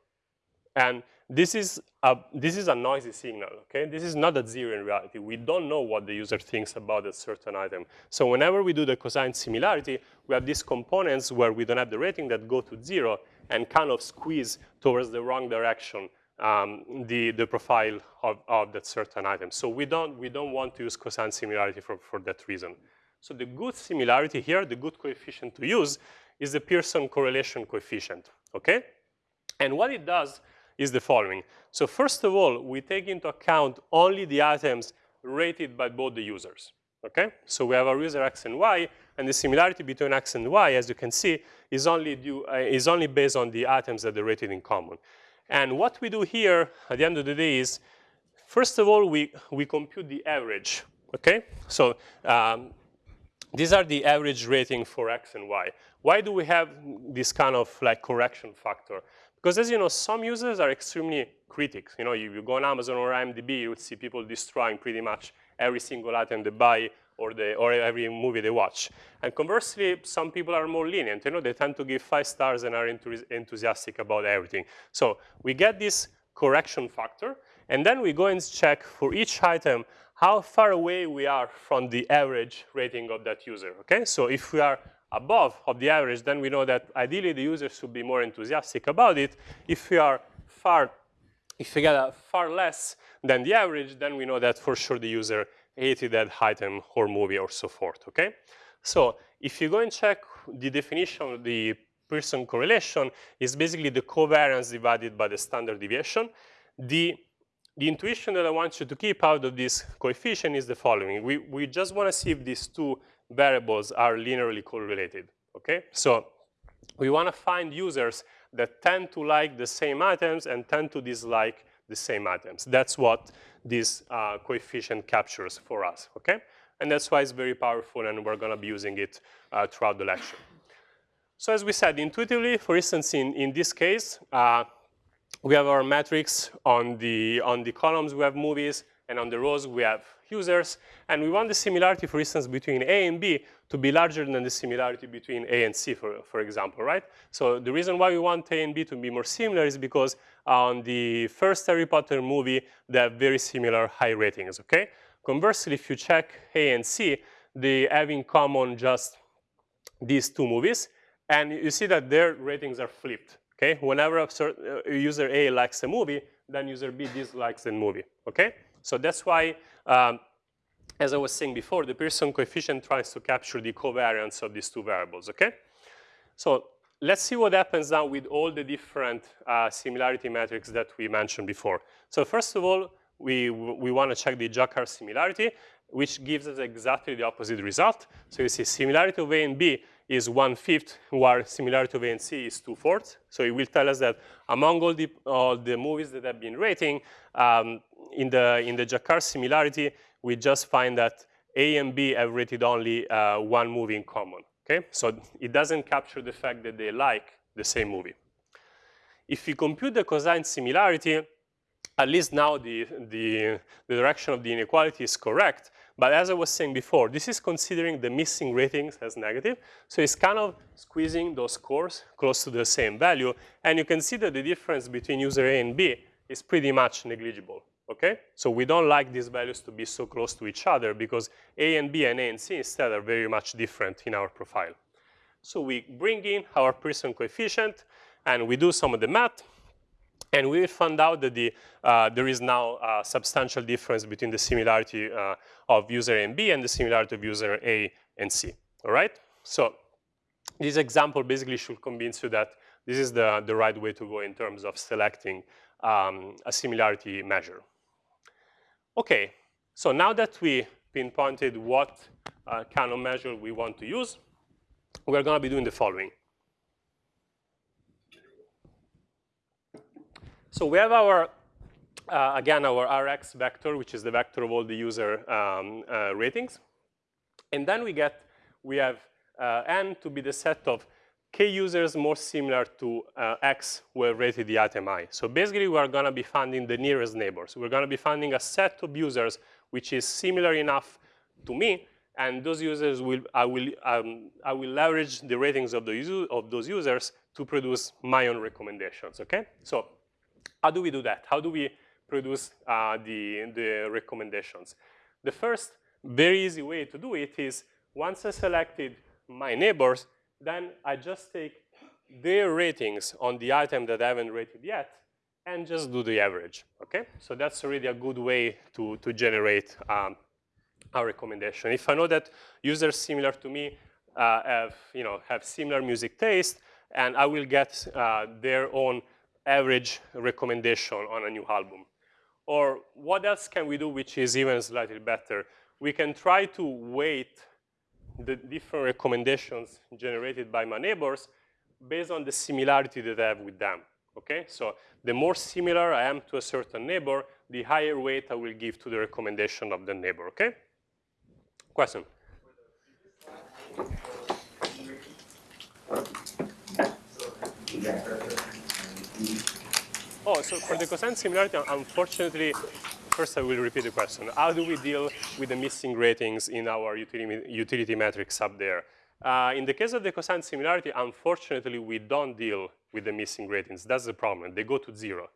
And this is, a, this is a noisy signal, okay? This is not a zero in reality. We don't know what the user thinks about a certain item. So whenever we do the cosine similarity, we have these components where we don't have the rating that go to zero and kind of squeeze towards the wrong direction um, the, the profile of, of that certain item. So we don't, we don't want to use cosine similarity for, for that reason. So the good similarity here, the good coefficient to use, is the Pearson correlation coefficient, okay? And what it does is the following. So first of all, we take into account only the items rated by both the users, okay? So we have our user x and y, and the similarity between x and y, as you can see, is only, due, uh, is only based on the items that are rated in common. And what we do here at the end of the day is, first of all, we, we compute the average, okay? So um, these are the average rating for X and Y. Why do we have this kind of like correction factor? Because as you know, some users are extremely critics. You know, you, you go on Amazon or IMDb, you would see people destroying pretty much every single item they buy or, or every movie they watch. And conversely, some people are more lenient. You know, they tend to give five stars and are enthusiastic about everything. So we get this correction factor, and then we go and check for each item how far away we are from the average rating of that user, okay? So if we are above of the average, then we know that ideally the user should be more enthusiastic about it. If we are far, if we get far less than the average, then we know that for sure the user hated that item horror movie or so forth, okay? So if you go and check the definition of the Pearson correlation is basically the covariance divided by the standard deviation. The, the intuition that I want you to keep out of this coefficient is the following. We, we just want to see if these two variables are linearly correlated, okay? So we want to find users that tend to like the same items and tend to dislike the same items. That's what this uh, coefficient captures for us, okay? And that's why it's very powerful and we're gonna be using it uh, throughout the lecture. So as we said, intuitively, for instance, in, in this case, uh, we have our metrics on the, on the columns, we have movies, and on the rows we have users, and we want the similarity, for instance, between A and B to be larger than the similarity between A and C, for, for example, right? So the reason why we want A and B to be more similar is because on the first Harry Potter movie, they have very similar high ratings, okay? Conversely, if you check A and C, they have in common just these two movies, and you see that their ratings are flipped, okay? Whenever a uh, user A likes a movie, then user B dislikes the movie, okay? So that's why, um, as I was saying before, the Pearson coefficient tries to capture the covariance of these two variables, okay? So let's see what happens now with all the different uh, similarity metrics that we mentioned before. So first of all, we, we want to check the Jaccard similarity, which gives us exactly the opposite result. So you see similarity of A and B is one-fifth, while similarity of A and C is two-fourths. So it will tell us that among all the, all the movies that have been rating, um, in, the, in the Jaccard similarity, we just find that A and B have rated only uh, one movie in common, okay? So it doesn't capture the fact that they like the same movie. If we compute the cosine similarity, at least now the, the, the direction of the inequality is correct, but as I was saying before, this is considering the missing ratings as negative. So it's kind of squeezing those scores close to the same value. And you can see that the difference between user A and B is pretty much negligible, okay? So we don't like these values to be so close to each other because A and B and A and C instead are very much different in our profile. So we bring in our Pearson coefficient and we do some of the math. And we found out that the, uh, there is now a substantial difference between the similarity uh, of user A and B and the similarity of user A and C, all right? So this example basically should convince you that this is the, the right way to go in terms of selecting um, a similarity measure. Okay, so now that we pinpointed what uh, kind of measure we want to use, we're gonna be doing the following. So we have our, uh, again, our Rx vector, which is the vector of all the user um, uh, ratings. And then we get, we have uh, n to be the set of k users more similar to uh, x who have rated the item i. So basically, we are going to be finding the nearest neighbors. We're going to be finding a set of users which is similar enough to me, and those users will, I will, um, I will leverage the ratings of, the, of those users to produce my own recommendations, okay? So how do we do that? How do we produce uh, the, the recommendations? The first very easy way to do it is once I selected my neighbors, then I just take their ratings on the item that I haven't rated yet and just do the average, okay? So that's already a good way to, to generate um, a recommendation. If I know that users similar to me uh, have, you know, have similar music taste, and I will get uh, their own average recommendation on a new album. Or what else can we do which is even slightly better? We can try to weight the different recommendations generated by my neighbors based on the similarity that I have with them. Okay, so the more similar I am to a certain neighbor, the higher weight I will give to the recommendation of the neighbor. Okay, question. Oh, so for the cosine similarity, unfortunately, first I will repeat the question. How do we deal with the missing ratings in our utility, utility matrix up there? Uh, in the case of the cosine similarity, unfortunately, we don't deal with the missing ratings. That's the problem. They go to zero.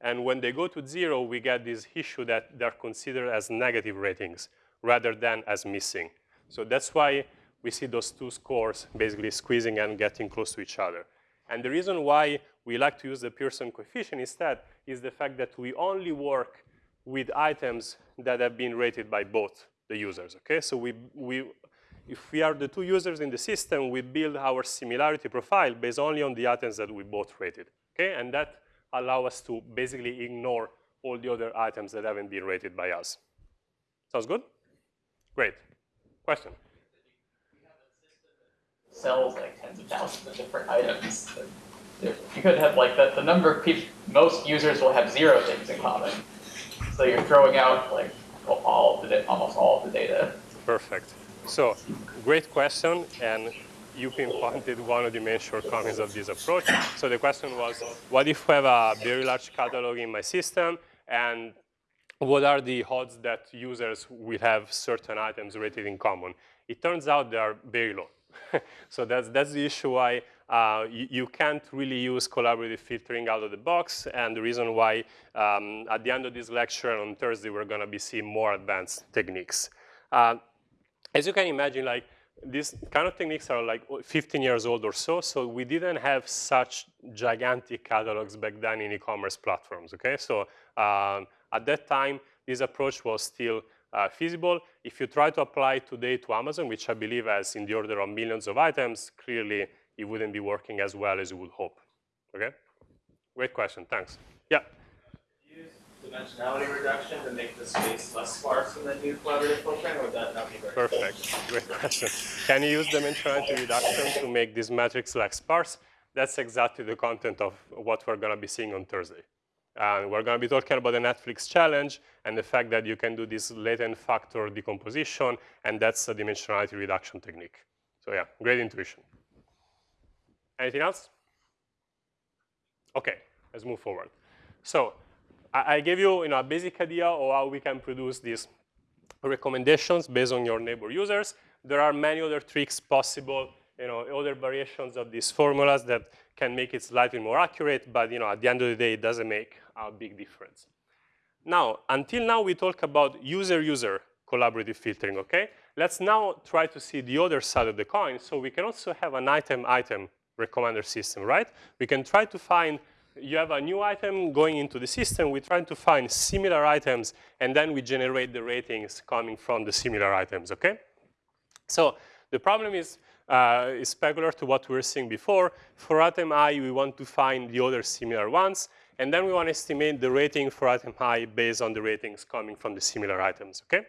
And when they go to zero, we get this issue that they're considered as negative ratings rather than as missing. So that's why we see those two scores basically squeezing and getting close to each other. And the reason why we like to use the Pearson coefficient instead is the fact that we only work with items that have been rated by both the users, okay? So we, we, if we are the two users in the system, we build our similarity profile based only on the items that we both rated, okay? And that allow us to basically ignore all the other items that haven't been rated by us. Sounds good? Great. Question? sells like tens of thousands of different items. You could have like the, the number of people, most users will have zero things in common. So you're throwing out like all of the, almost all of the data. Perfect. So, great question, and you pinpointed one of the main shortcomings of this approach. So the question was, what if I have a very large catalog in my system, and what are the odds that users will have certain items rated in common? It turns out they are very low. so that's, that's the issue why uh, you, you, can't really use collaborative filtering out of the box, and the reason why um, at the end of this lecture on Thursday, we're gonna be seeing more advanced techniques. Uh, as you can imagine, like these kind of techniques are like 15 years old or so, so we didn't have such gigantic catalogs back then in e-commerce platforms, okay? So um, at that time, this approach was still uh, feasible. If you try to apply today to Amazon, which I believe has in the order of millions of items, clearly it wouldn't be working as well as you would hope, okay? Great question, thanks. Yeah? Use dimensionality reduction to make the space less sparse in the new collaborative filtering, or would that not be very Perfect, great question. Can you use dimensionality reduction to make this matrix less sparse? That's exactly the content of what we're gonna be seeing on Thursday. And we're gonna be talking about the Netflix challenge and the fact that you can do this latent factor decomposition, and that's a dimensionality reduction technique. So yeah, great intuition. Anything else? Okay, let's move forward. So I, I gave you, you know, a basic idea of how we can produce these recommendations based on your neighbor users. There are many other tricks possible, you know, other variations of these formulas that can make it slightly more accurate, but you know, at the end of the day, it doesn't make a big difference. Now, until now, we talk about user-user collaborative filtering, okay? Let's now try to see the other side of the coin. So we can also have an item-item recommender system, right? We can try to find you have a new item going into the system. We're trying to find similar items, and then we generate the ratings coming from the similar items, okay? So the problem is, uh, is peculiar to what we were seeing before. For item i, we want to find the other similar ones, and then we want to estimate the rating for item i based on the ratings coming from the similar items, okay?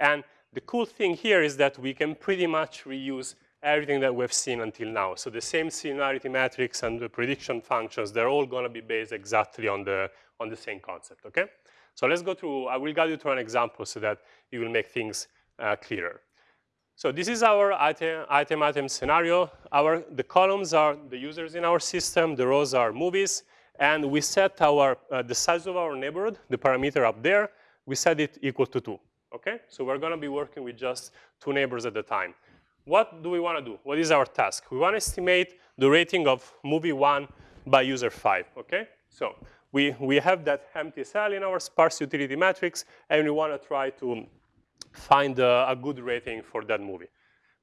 And the cool thing here is that we can pretty much reuse everything that we've seen until now. So the same similarity matrix and the prediction functions, they're all going to be based exactly on the, on the same concept, okay? So let's go through, I will guide you through an example so that you will make things uh, clearer. So this is our item, item, item scenario. Our, the columns are the users in our system, the rows are movies, and we set our, uh, the size of our neighborhood, the parameter up there, we set it equal to two, okay? So we're gonna be working with just two neighbors at a time. What do we want to do? What is our task? We want to estimate the rating of movie one by user five, okay? So we, we have that empty cell in our sparse utility matrix, and we want to try to find a, a good rating for that movie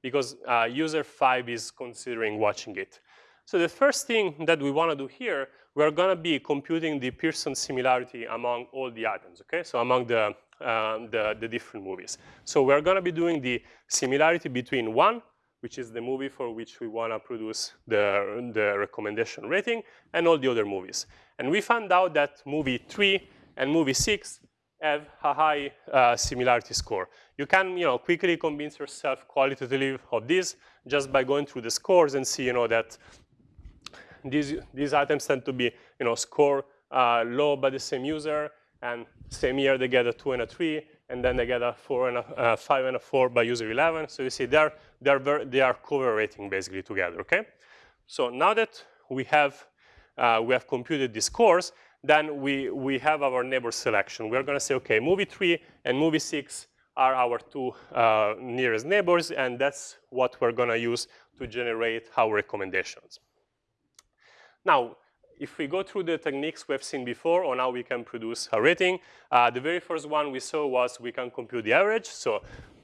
because uh, user five is considering watching it. So the first thing that we want to do here, we're going to be computing the Pearson similarity among all the items, okay? So among the um, the, the different movies. So we're going to be doing the similarity between one, which is the movie for which we want to produce the, the recommendation rating, and all the other movies. And we found out that movie three and movie six have a high uh, similarity score. You can, you know, quickly convince yourself qualitatively of this just by going through the scores and see, you know, that these, these items tend to be, you know, score uh, low by the same user, and same year, they get a two and a three, and then they get a four and a uh, five and a four by user 11. So you see, they're, they're very, they are cooperating basically together, okay? So now that we have, uh, we have computed these scores, then we, we have our neighbor selection. We're gonna say, okay, movie three and movie six are our two uh, nearest neighbors, and that's what we're gonna use to generate our recommendations. Now, if we go through the techniques we've seen before on how we can produce a rating, uh, the very first one we saw was we can compute the average. So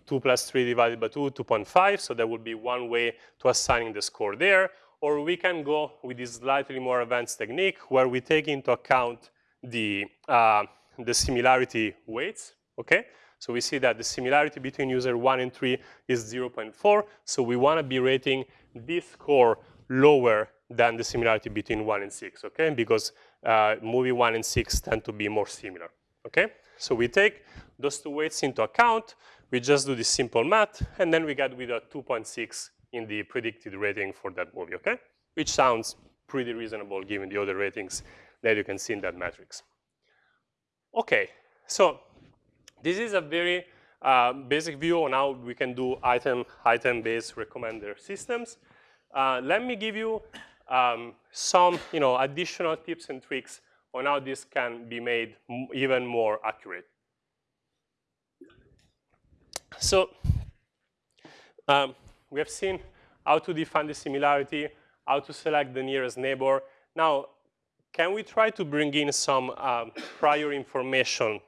2 plus 3 divided by 2, 2.5. So that would be one way to assigning the score there. Or we can go with this slightly more advanced technique where we take into account the, uh, the similarity weights, okay? So we see that the similarity between user 1 and 3 is 0.4. So we want to be rating this score lower than the similarity between 1 and 6, okay? Because uh, movie 1 and 6 tend to be more similar, okay? So we take those two weights into account. We just do this simple math, and then we get with a 2.6 in the predicted rating for that movie, okay? Which sounds pretty reasonable given the other ratings that you can see in that matrix. Okay, so this is a very uh, basic view on how we can do item item-based recommender systems. Uh, let me give you um, some you know, additional tips and tricks on how this can be made even more accurate. So um, we have seen how to define the similarity, how to select the nearest neighbor. Now, can we try to bring in some um, prior information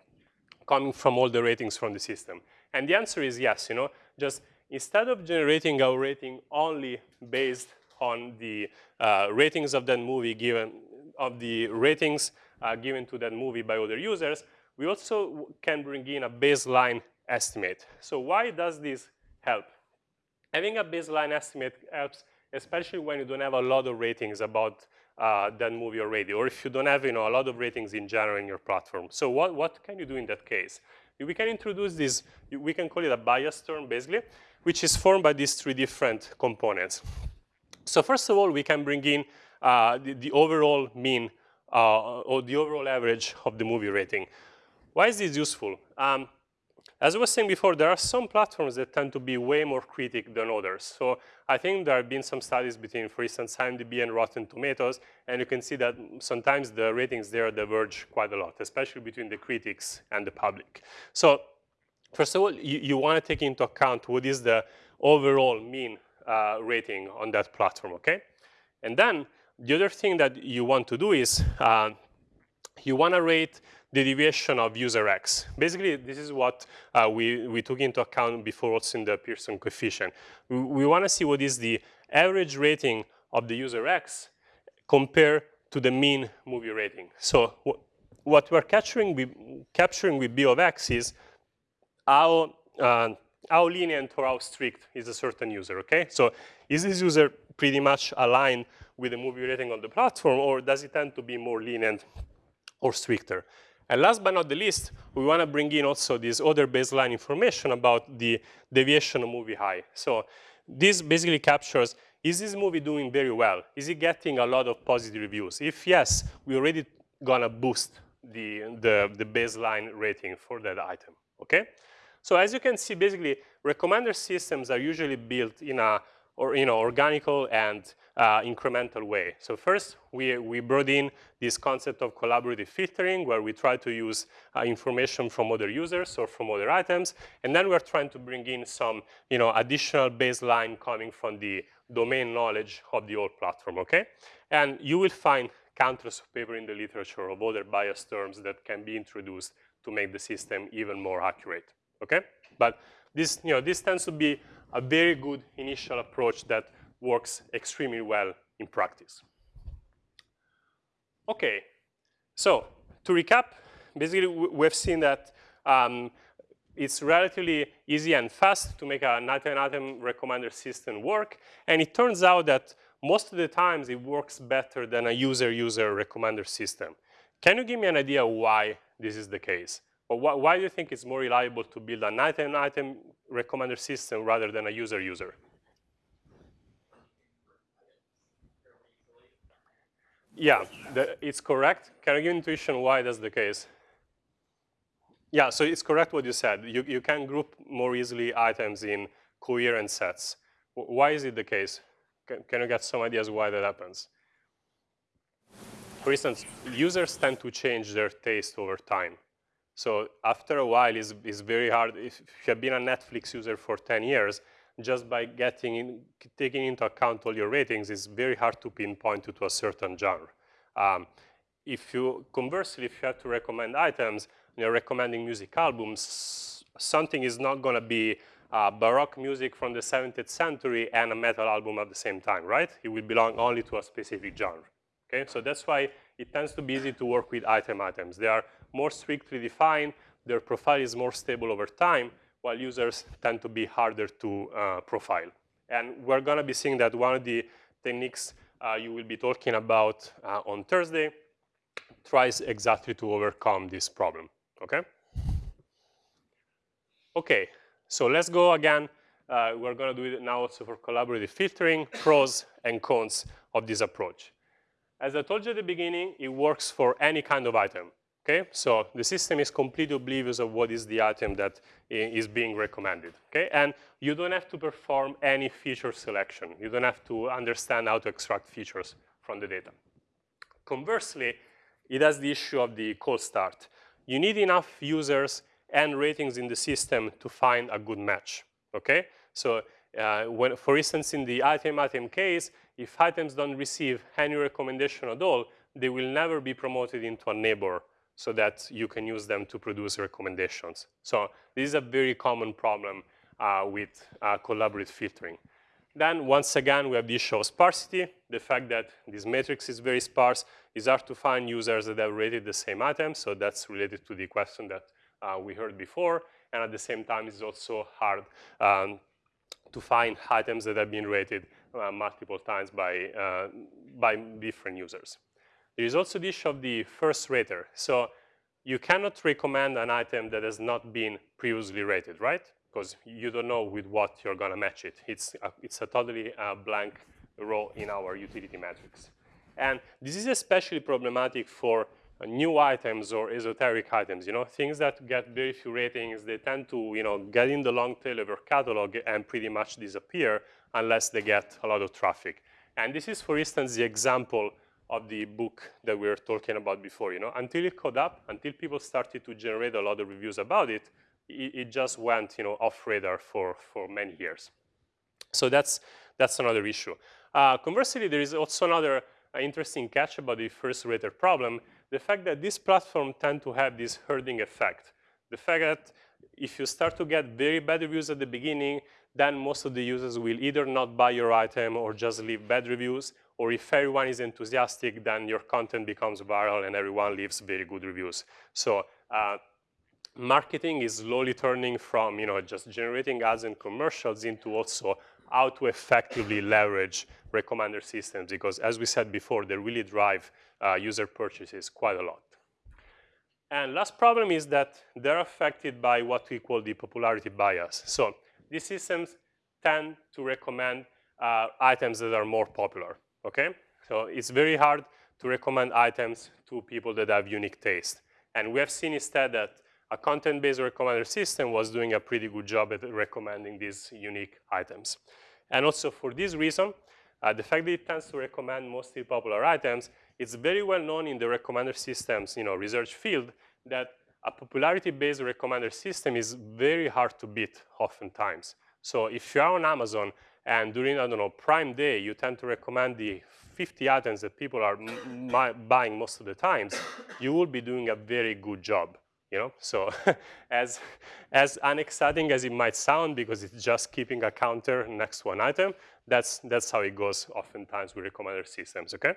coming from all the ratings from the system? And the answer is yes, you know, just instead of generating our rating only based on the uh, ratings of that movie given, of the ratings uh, given to that movie by other users, we also can bring in a baseline estimate. So why does this help? Having a baseline estimate helps, especially when you don't have a lot of ratings about uh, that movie already, or if you don't have you know, a lot of ratings in general in your platform. So what, what can you do in that case? We can introduce this, we can call it a bias term, basically, which is formed by these three different components. So first of all, we can bring in uh, the, the, overall mean uh, or the overall average of the movie rating. Why is this useful? Um, as I was saying before, there are some platforms that tend to be way more critic than others. So I think there have been some studies between, for instance, IMDb and Rotten Tomatoes, and you can see that sometimes the ratings there diverge quite a lot, especially between the critics and the public. So first of all, you, you want to take into account what is the overall mean uh, rating on that platform, okay? And then the other thing that you want to do is uh, you want to rate the deviation of user X. Basically, this is what uh, we, we took into account before also in the Pearson coefficient. We, we want to see what is the average rating of the user X compared to the mean movie rating. So what we're capturing with, capturing with B of X is how uh, how lenient or how strict is a certain user, okay? So is this user pretty much aligned with the movie rating on the platform, or does it tend to be more lenient or stricter? And last but not the least, we want to bring in also this other baseline information about the deviation of movie high. So this basically captures, is this movie doing very well? Is it getting a lot of positive reviews? If yes, we're already to boost the, the, the baseline rating for that item, okay? So as you can see, basically, recommender systems are usually built in a or, you know, organical and uh, incremental way. So first, we, we brought in this concept of collaborative filtering, where we try to use uh, information from other users or from other items, and then we're trying to bring in some you know, additional baseline coming from the domain knowledge of the old platform, okay? And you will find countless of paper in the literature of other bias terms that can be introduced to make the system even more accurate okay? But this, you know, this tends to be a very good initial approach that works extremely well in practice. Okay, so to recap, basically we've seen that um, it's relatively easy and fast to make an item-item recommender system work, and it turns out that most of the times it works better than a user-user recommender system. Can you give me an idea why this is the case? But wh why do you think it's more reliable to build an item-item recommender system rather than a user-user? Yeah, the, it's correct. Can I give intuition why that's the case? Yeah, so it's correct what you said. You, you can group more easily items in coherent sets. Why is it the case? Can, can you get some ideas why that happens? for instance, users tend to change their taste over time. So after a while, it's, it's very hard. If you have been a Netflix user for 10 years, just by getting in, taking into account all your ratings, it's very hard to pinpoint you to a certain genre. Um, if you, conversely, if you have to recommend items, you're recommending music albums, something is not gonna be uh, Baroque music from the 17th century and a metal album at the same time, right? It will belong only to a specific genre. Okay, so that's why it tends to be easy to work with item items. They are more strictly defined, their profile is more stable over time, while users tend to be harder to uh, profile. And we're gonna be seeing that one of the techniques uh, you will be talking about uh, on Thursday tries exactly to overcome this problem, okay? Okay, so let's go again. Uh, we're going to do it now also for collaborative filtering, pros and cons of this approach. As I told you at the beginning, it works for any kind of item. Okay, so the system is completely oblivious of what is the item that is being recommended. Okay, and you don't have to perform any feature selection. You don't have to understand how to extract features from the data. Conversely, it has the issue of the cold start. You need enough users and ratings in the system to find a good match, okay? So uh, when, for instance, in the item item case, if items don't receive any recommendation at all, they will never be promoted into a neighbor so that you can use them to produce recommendations. So this is a very common problem uh, with uh, collaborative filtering. Then once again, we have the issue of sparsity. The fact that this matrix is very sparse is hard to find users that have rated the same item. So that's related to the question that uh, we heard before. And at the same time, it's also hard um, to find items that have been rated uh, multiple times by, uh, by different users. There is also the issue of the first rater. So you cannot recommend an item that has not been previously rated, right? Because you don't know with what you're going to match it. It's a, it's a totally uh, blank row in our utility matrix. And this is especially problematic for uh, new items or esoteric items, you know, things that get very few ratings, they tend to, you know, get in the long tail of your catalog and pretty much disappear unless they get a lot of traffic. And this is, for instance, the example of the book that we were talking about before, you know, until it caught up, until people started to generate a lot of reviews about it, it, it just went, you know, off radar for, for many years. So that's, that's another issue. Uh, conversely, there is also another uh, interesting catch about the first rater problem, the fact that this platform tend to have this herding effect. The fact that if you start to get very bad reviews at the beginning, then most of the users will either not buy your item or just leave bad reviews, or if everyone is enthusiastic, then your content becomes viral and everyone leaves very good reviews. So uh, marketing is slowly turning from you know, just generating ads and commercials into also how to effectively leverage recommender systems because as we said before, they really drive uh, user purchases quite a lot. And last problem is that they're affected by what we call the popularity bias. So these systems tend to recommend uh, items that are more popular, okay? So it's very hard to recommend items to people that have unique taste. And we have seen instead that a content-based recommender system was doing a pretty good job at recommending these unique items. And also for this reason, uh, the fact that it tends to recommend mostly popular items, it's very well known in the recommender systems you know, research field that a popularity-based recommender system is very hard to beat oftentimes. So if you're on Amazon and during, I don't know, Prime Day, you tend to recommend the 50 items that people are buying most of the times, you will be doing a very good job you know? So as, as unexciting as it might sound because it's just keeping a counter next to an item, that's, that's how it goes oftentimes with recommender systems, okay?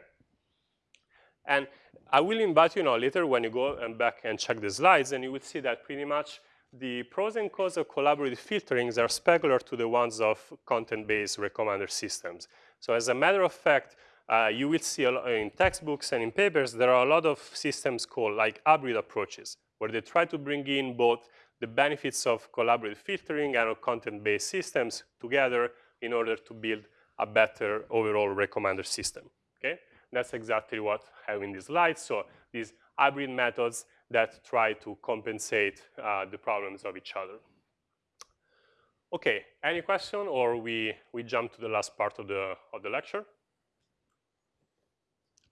And I will invite you now later when you go and back and check the slides and you will see that pretty much the pros and cons of collaborative filterings are specular to the ones of content-based recommender systems. So as a matter of fact, uh, you will see in textbooks and in papers, there are a lot of systems called like hybrid approaches where they try to bring in both the benefits of collaborative filtering and of content-based systems together in order to build a better overall recommender system, okay? That's exactly what I have in this slide. So these hybrid methods that try to compensate uh, the problems of each other. Okay, any question or we, we jump to the last part of the, of the lecture?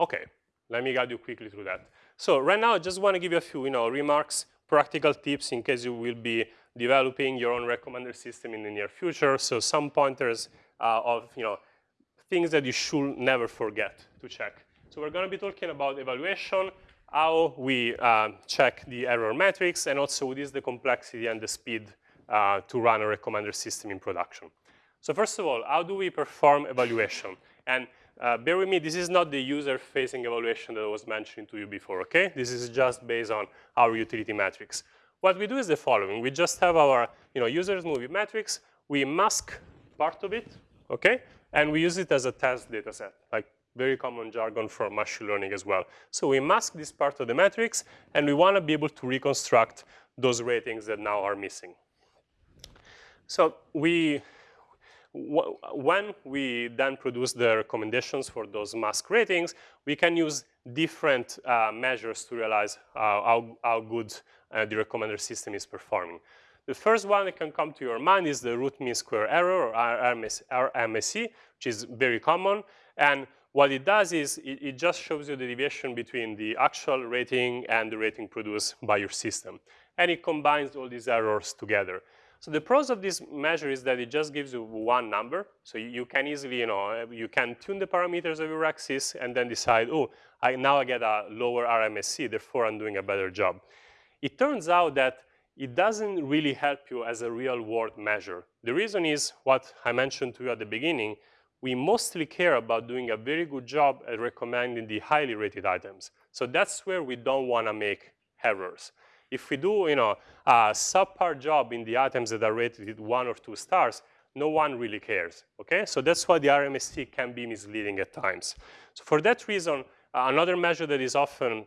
Okay, let me guide you quickly through that. So right now, I just want to give you a few, you know, remarks, practical tips in case you will be developing your own recommender system in the near future. So some pointers uh, of, you know, things that you should never forget to check. So we're going to be talking about evaluation, how we uh, check the error metrics, and also what is the complexity and the speed uh, to run a recommender system in production. So first of all, how do we perform evaluation? And uh, bear with me, this is not the user-facing evaluation that I was mentioning to you before, okay? This is just based on our utility matrix. What we do is the following. We just have our you know, users movie metrics. We mask part of it, okay? And we use it as a test data set, like very common jargon for machine learning as well. So we mask this part of the metrics, and we want to be able to reconstruct those ratings that now are missing. So we, when we then produce the recommendations for those mask ratings, we can use different uh, measures to realize uh, how, how good uh, the recommender system is performing. The first one that can come to your mind is the root mean square error, or RMS, RMSE, which is very common. And what it does is it, it, just shows you the deviation between the actual rating and the rating produced by your system. And it combines all these errors together. So the pros of this measure is that it just gives you one number. So you, you can easily, you know, you can tune the parameters of your axis and then decide, oh, I, now I get a lower RMSE, therefore I'm doing a better job. It turns out that it doesn't really help you as a real world measure. The reason is what I mentioned to you at the beginning, we mostly care about doing a very good job at recommending the highly rated items. So that's where we don't want to make errors. If we do you know, a subpar job in the items that are rated with one or two stars, no one really cares, okay? So that's why the RMSE can be misleading at times. So for that reason, uh, another measure that is often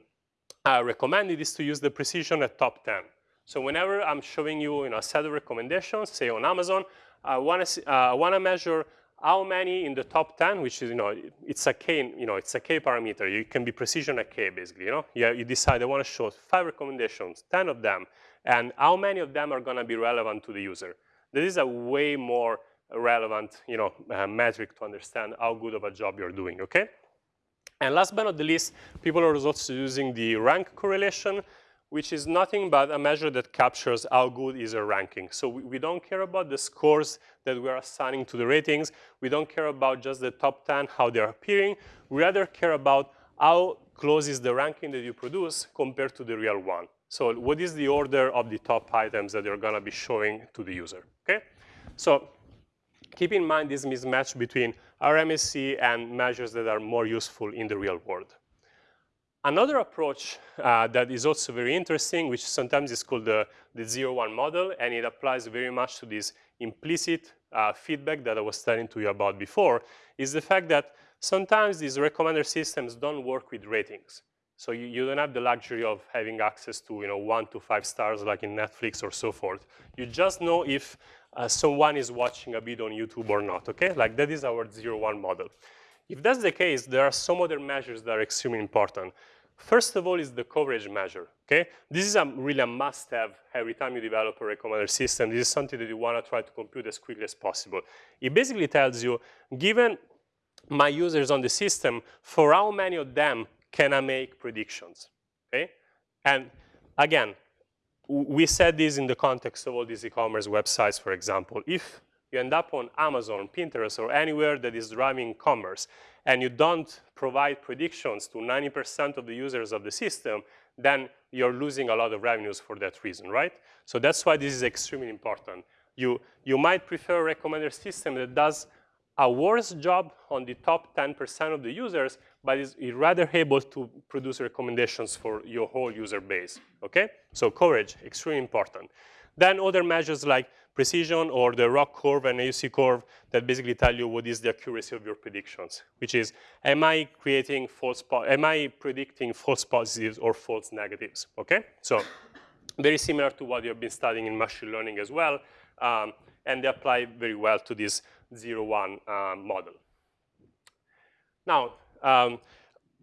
uh, recommended is to use the precision at top 10. So whenever I'm showing you, you know, a set of recommendations, say on Amazon, I want to uh, want to measure how many in the top 10, which is, you know, it's a k, you know, it's a k parameter. You can be precision at k, basically, you know. Yeah, you decide I want to show five recommendations, 10 of them, and how many of them are going to be relevant to the user. This is a way more relevant, you know, uh, metric to understand how good of a job you're doing, okay? And last but not the least, people are also using the rank correlation which is nothing but a measure that captures how good is a ranking. So we, we, don't care about the scores that we're assigning to the ratings. We don't care about just the top 10, how they're appearing. We rather care about how close is the ranking that you produce compared to the real one. So what is the order of the top items that you're going to be showing to the user, okay? So keep in mind this mismatch between RMSE and measures that are more useful in the real world. Another approach uh, that is also very interesting, which sometimes is called the, the zero-one model, and it applies very much to this implicit uh, feedback that I was telling to you about before, is the fact that sometimes these recommender systems don't work with ratings. So you, you, don't have the luxury of having access to you know, one to five stars like in Netflix or so forth. You just know if uh, someone is watching a bit on YouTube or not, okay? Like that is our zero-one model. If that's the case, there are some other measures that are extremely important. First of all is the coverage measure, okay? This is a, really a must-have every time you develop a recommender system. This is something that you want to try to compute as quickly as possible. It basically tells you, given my users on the system, for how many of them can I make predictions, okay? And again, we said this in the context of all these e-commerce websites, for example. If you end up on Amazon, Pinterest, or anywhere that is driving commerce, and you don't provide predictions to 90% of the users of the system, then you're losing a lot of revenues for that reason, right? So that's why this is extremely important. You, you might prefer a recommender system that does a worse job on the top 10% of the users, but is rather able to produce recommendations for your whole user base, okay? So coverage, extremely important. Then other measures like precision or the ROC curve and AUC curve that basically tell you what is the accuracy of your predictions, which is, am I creating false, am I predicting false positives or false negatives, okay? So very similar to what you've been studying in machine learning as well, um, and they apply very well to this zero-one uh, model. Now, um,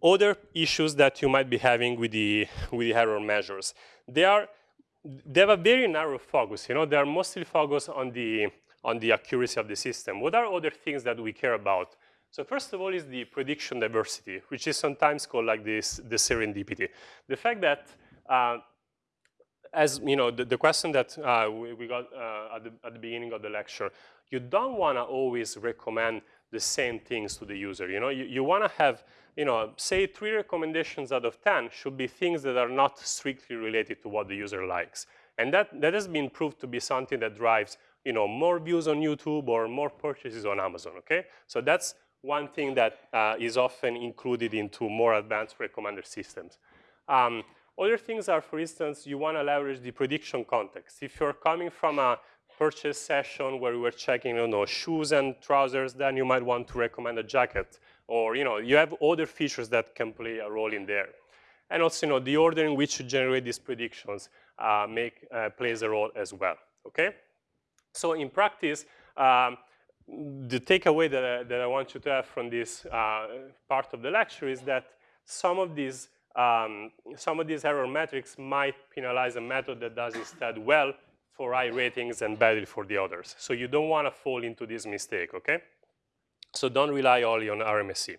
other issues that you might be having with the, with the error measures. They are they have a very narrow focus. You know, they are mostly focused on the on the accuracy of the system. What are other things that we care about? So first of all is the prediction diversity, which is sometimes called like this, the serendipity. The fact that, uh, as you know, the, the question that uh, we, we, got uh, at the, at, the, beginning of the lecture, you don't want to always recommend the same things to the user. You know, you, you want to have, you know, say three recommendations out of 10 should be things that are not strictly related to what the user likes. And that, that has been proved to be something that drives, you know, more views on YouTube or more purchases on Amazon, okay? So that's one thing that uh, is often included into more advanced recommender systems. Um, other things are, for instance, you want to leverage the prediction context. If you're coming from a purchase session where we were checking, you know, shoes and trousers, then you might want to recommend a jacket. Or, you know, you have other features that can play a role in there. And also, you know, the order in which you generate these predictions uh, make, uh, plays a role as well, okay? So in practice, um, the takeaway that I, that I want you to have from this uh, part of the lecture is that some of these um, some of these error metrics might penalize a method that does instead well for high ratings and badly for the others. So you don't want to fall into this mistake, okay? So don't rely only on RMSE.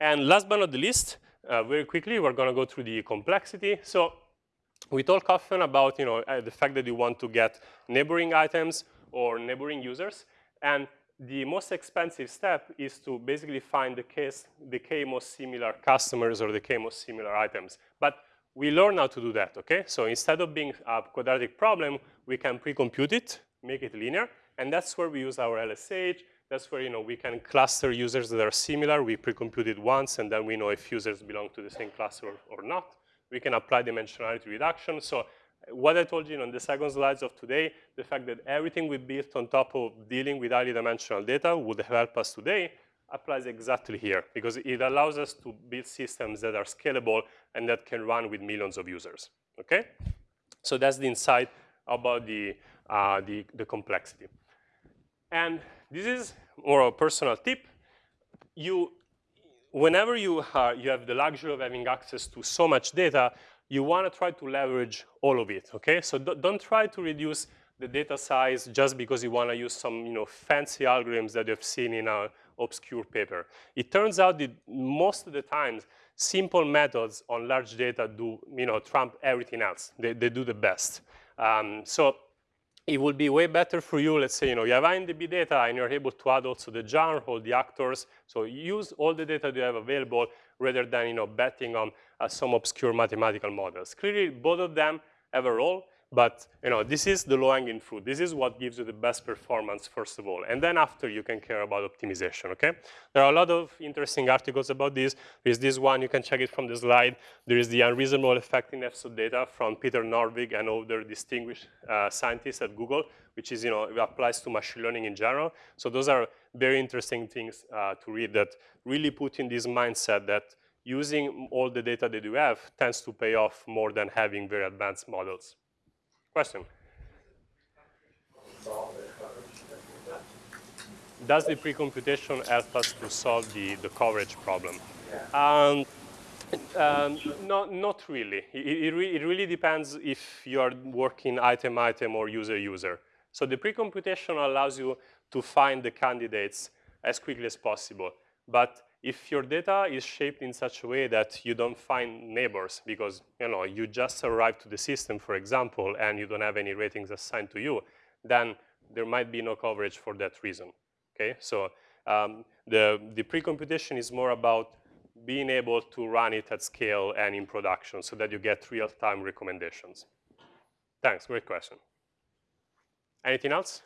And last but not the least, uh, very quickly, we're going to go through the complexity. So we talk often about you know, uh, the fact that you want to get neighboring items or neighboring users. And the most expensive step is to basically find the, case, the K most similar customers or the K most similar items. But we learn how to do that, okay? So instead of being a quadratic problem, we can pre-compute it, make it linear, and that's where we use our LSH. That's where you know we can cluster users that are similar. We pre-compute it once, and then we know if users belong to the same cluster or, or not. We can apply dimensionality reduction. So what I told you on the second slides of today, the fact that everything we built on top of dealing with highly dimensional data would help us today, applies exactly here because it allows us to build systems that are scalable and that can run with millions of users, okay? So that's the insight about the, uh, the, the complexity. And this is more a personal tip. You, whenever you, are, you have the luxury of having access to so much data, you want to try to leverage all of it, okay? So don't try to reduce the data size just because you want to use some you know, fancy algorithms that you've seen in a obscure paper. It turns out that most of the times, simple methods on large data do you know, trump everything else. They, they do the best. Um, so it would be way better for you, let's say, you know, you have IMDb data and you're able to add also the genre, all the actors. So use all the data you have available rather than, you know, betting on uh, some obscure mathematical models. Clearly, both of them have a role. But you know, this is the low-hanging fruit. This is what gives you the best performance, first of all. And then after, you can care about optimization, okay? There are a lot of interesting articles about this. There's this one, you can check it from the slide. There is the unreasonable effectiveness of data from Peter Norvig and other distinguished uh, scientists at Google, which is, you know, applies to machine learning in general. So those are very interesting things uh, to read that really put in this mindset that using all the data that you have tends to pay off more than having very advanced models. Question? Does the pre-computation help us to solve the, the coverage problem? Um, um, no, not really. It, it, re it, really depends if you are working item-item or user-user. So the pre-computation allows you to find the candidates as quickly as possible. But if your data is shaped in such a way that you don't find neighbors because you know you just arrived to the system, for example, and you don't have any ratings assigned to you, then there might be no coverage for that reason. Okay, so um, the the pre-computation is more about being able to run it at scale and in production so that you get real-time recommendations. Thanks, great question. Anything else?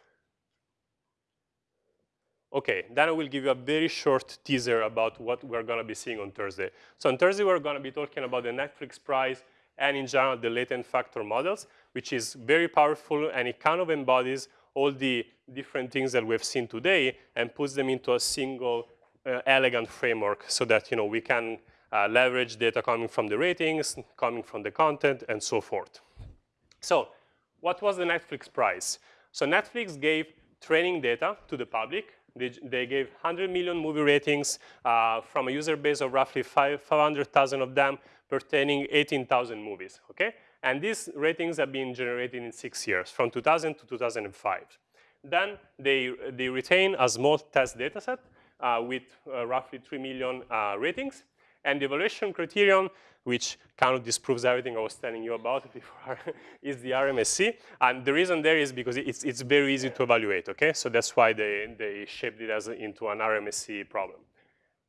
Okay, then I will give you a very short teaser about what we're going to be seeing on Thursday. So on Thursday, we're going to be talking about the Netflix Prize and in general the latent factor models, which is very powerful and it kind of embodies all the different things that we've seen today and puts them into a single uh, elegant framework so that you know, we can uh, leverage data coming from the ratings, coming from the content, and so forth. So what was the Netflix Prize? So Netflix gave training data to the public they, they gave 100 million movie ratings uh, from a user base of roughly 500,000 of them pertaining 18,000 movies, okay? And these ratings have been generated in six years, from 2000 to 2005. Then they, they retain a small test data set uh, with uh, roughly 3 million uh, ratings. And the evaluation criterion, which kind of disproves everything I was telling you about before, is the RMSE. And the reason there is because it's, it's very easy to evaluate, okay? So that's why they, they shaped it as into an RMSE problem.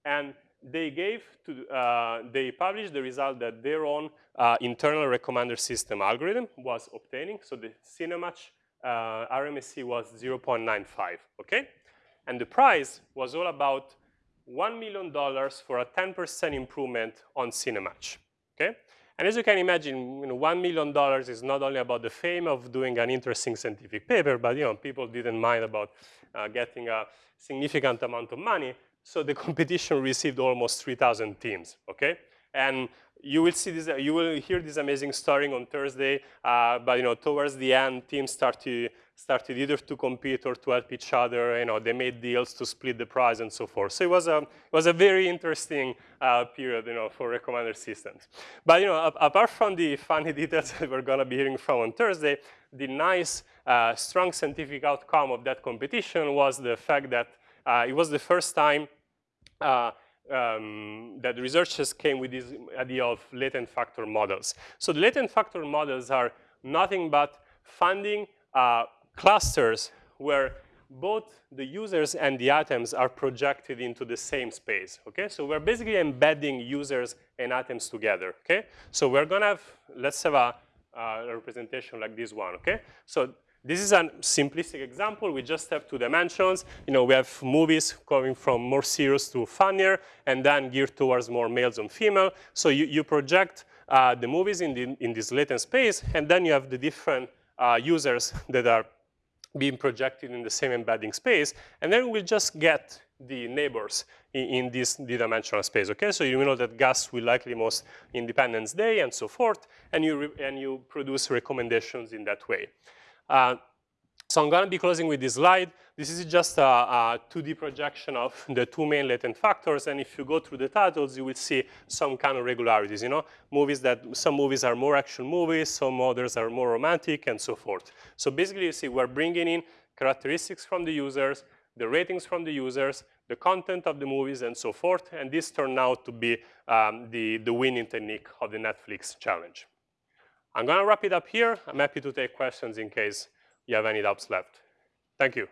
And they gave to, uh, they published the result that their own uh, internal recommender system algorithm was obtaining. So the Cinematch uh, RMSE was 0.95, okay? And the price was all about $1 million for a 10% improvement on Cinematch, okay? And as you can imagine, you know, $1 million is not only about the fame of doing an interesting scientific paper, but you know, people didn't mind about uh, getting a significant amount of money. So the competition received almost 3,000 teams, okay? And you will see this, you will hear this amazing story on Thursday, uh, but you know, towards the end, teams start to, started either to compete or to help each other. You know, they made deals to split the prize and so forth. So it was a, it was a very interesting uh, period, you know, for recommender systems. But you know, apart from the funny details that we're going to be hearing from on Thursday, the nice, uh, strong scientific outcome of that competition was the fact that uh, it was the first time uh, um, that researchers came with this idea of latent factor models. So the latent factor models are nothing but finding uh, clusters where both the users and the atoms are projected into the same space, okay? So we're basically embedding users and atoms together, okay? So we're gonna have, let's have a, a representation like this one, okay? So this is a simplistic example. We just have two dimensions. You know, we have movies going from more serious to funnier and then geared towards more males and female. So you, you project uh, the movies in, the, in this latent space, and then you have the different uh, users that are being projected in the same embedding space, and then we'll just get the neighbors in, in this d-dimensional space, okay? So you know that Gus will likely most Independence Day and so forth, and you, and you produce recommendations in that way. Uh, so I'm going to be closing with this slide. This is just a, a, 2D projection of the two main latent factors. And if you go through the titles, you will see some kind of regularities. You know, movies that some movies are more action movies, some others are more romantic, and so forth. So basically, you see we're bringing in characteristics from the users, the ratings from the users, the content of the movies, and so forth. And this turned out to be um, the, the winning technique of the Netflix challenge. I'm going to wrap it up here. I'm happy to take questions in case you have any doubts left. Thank you.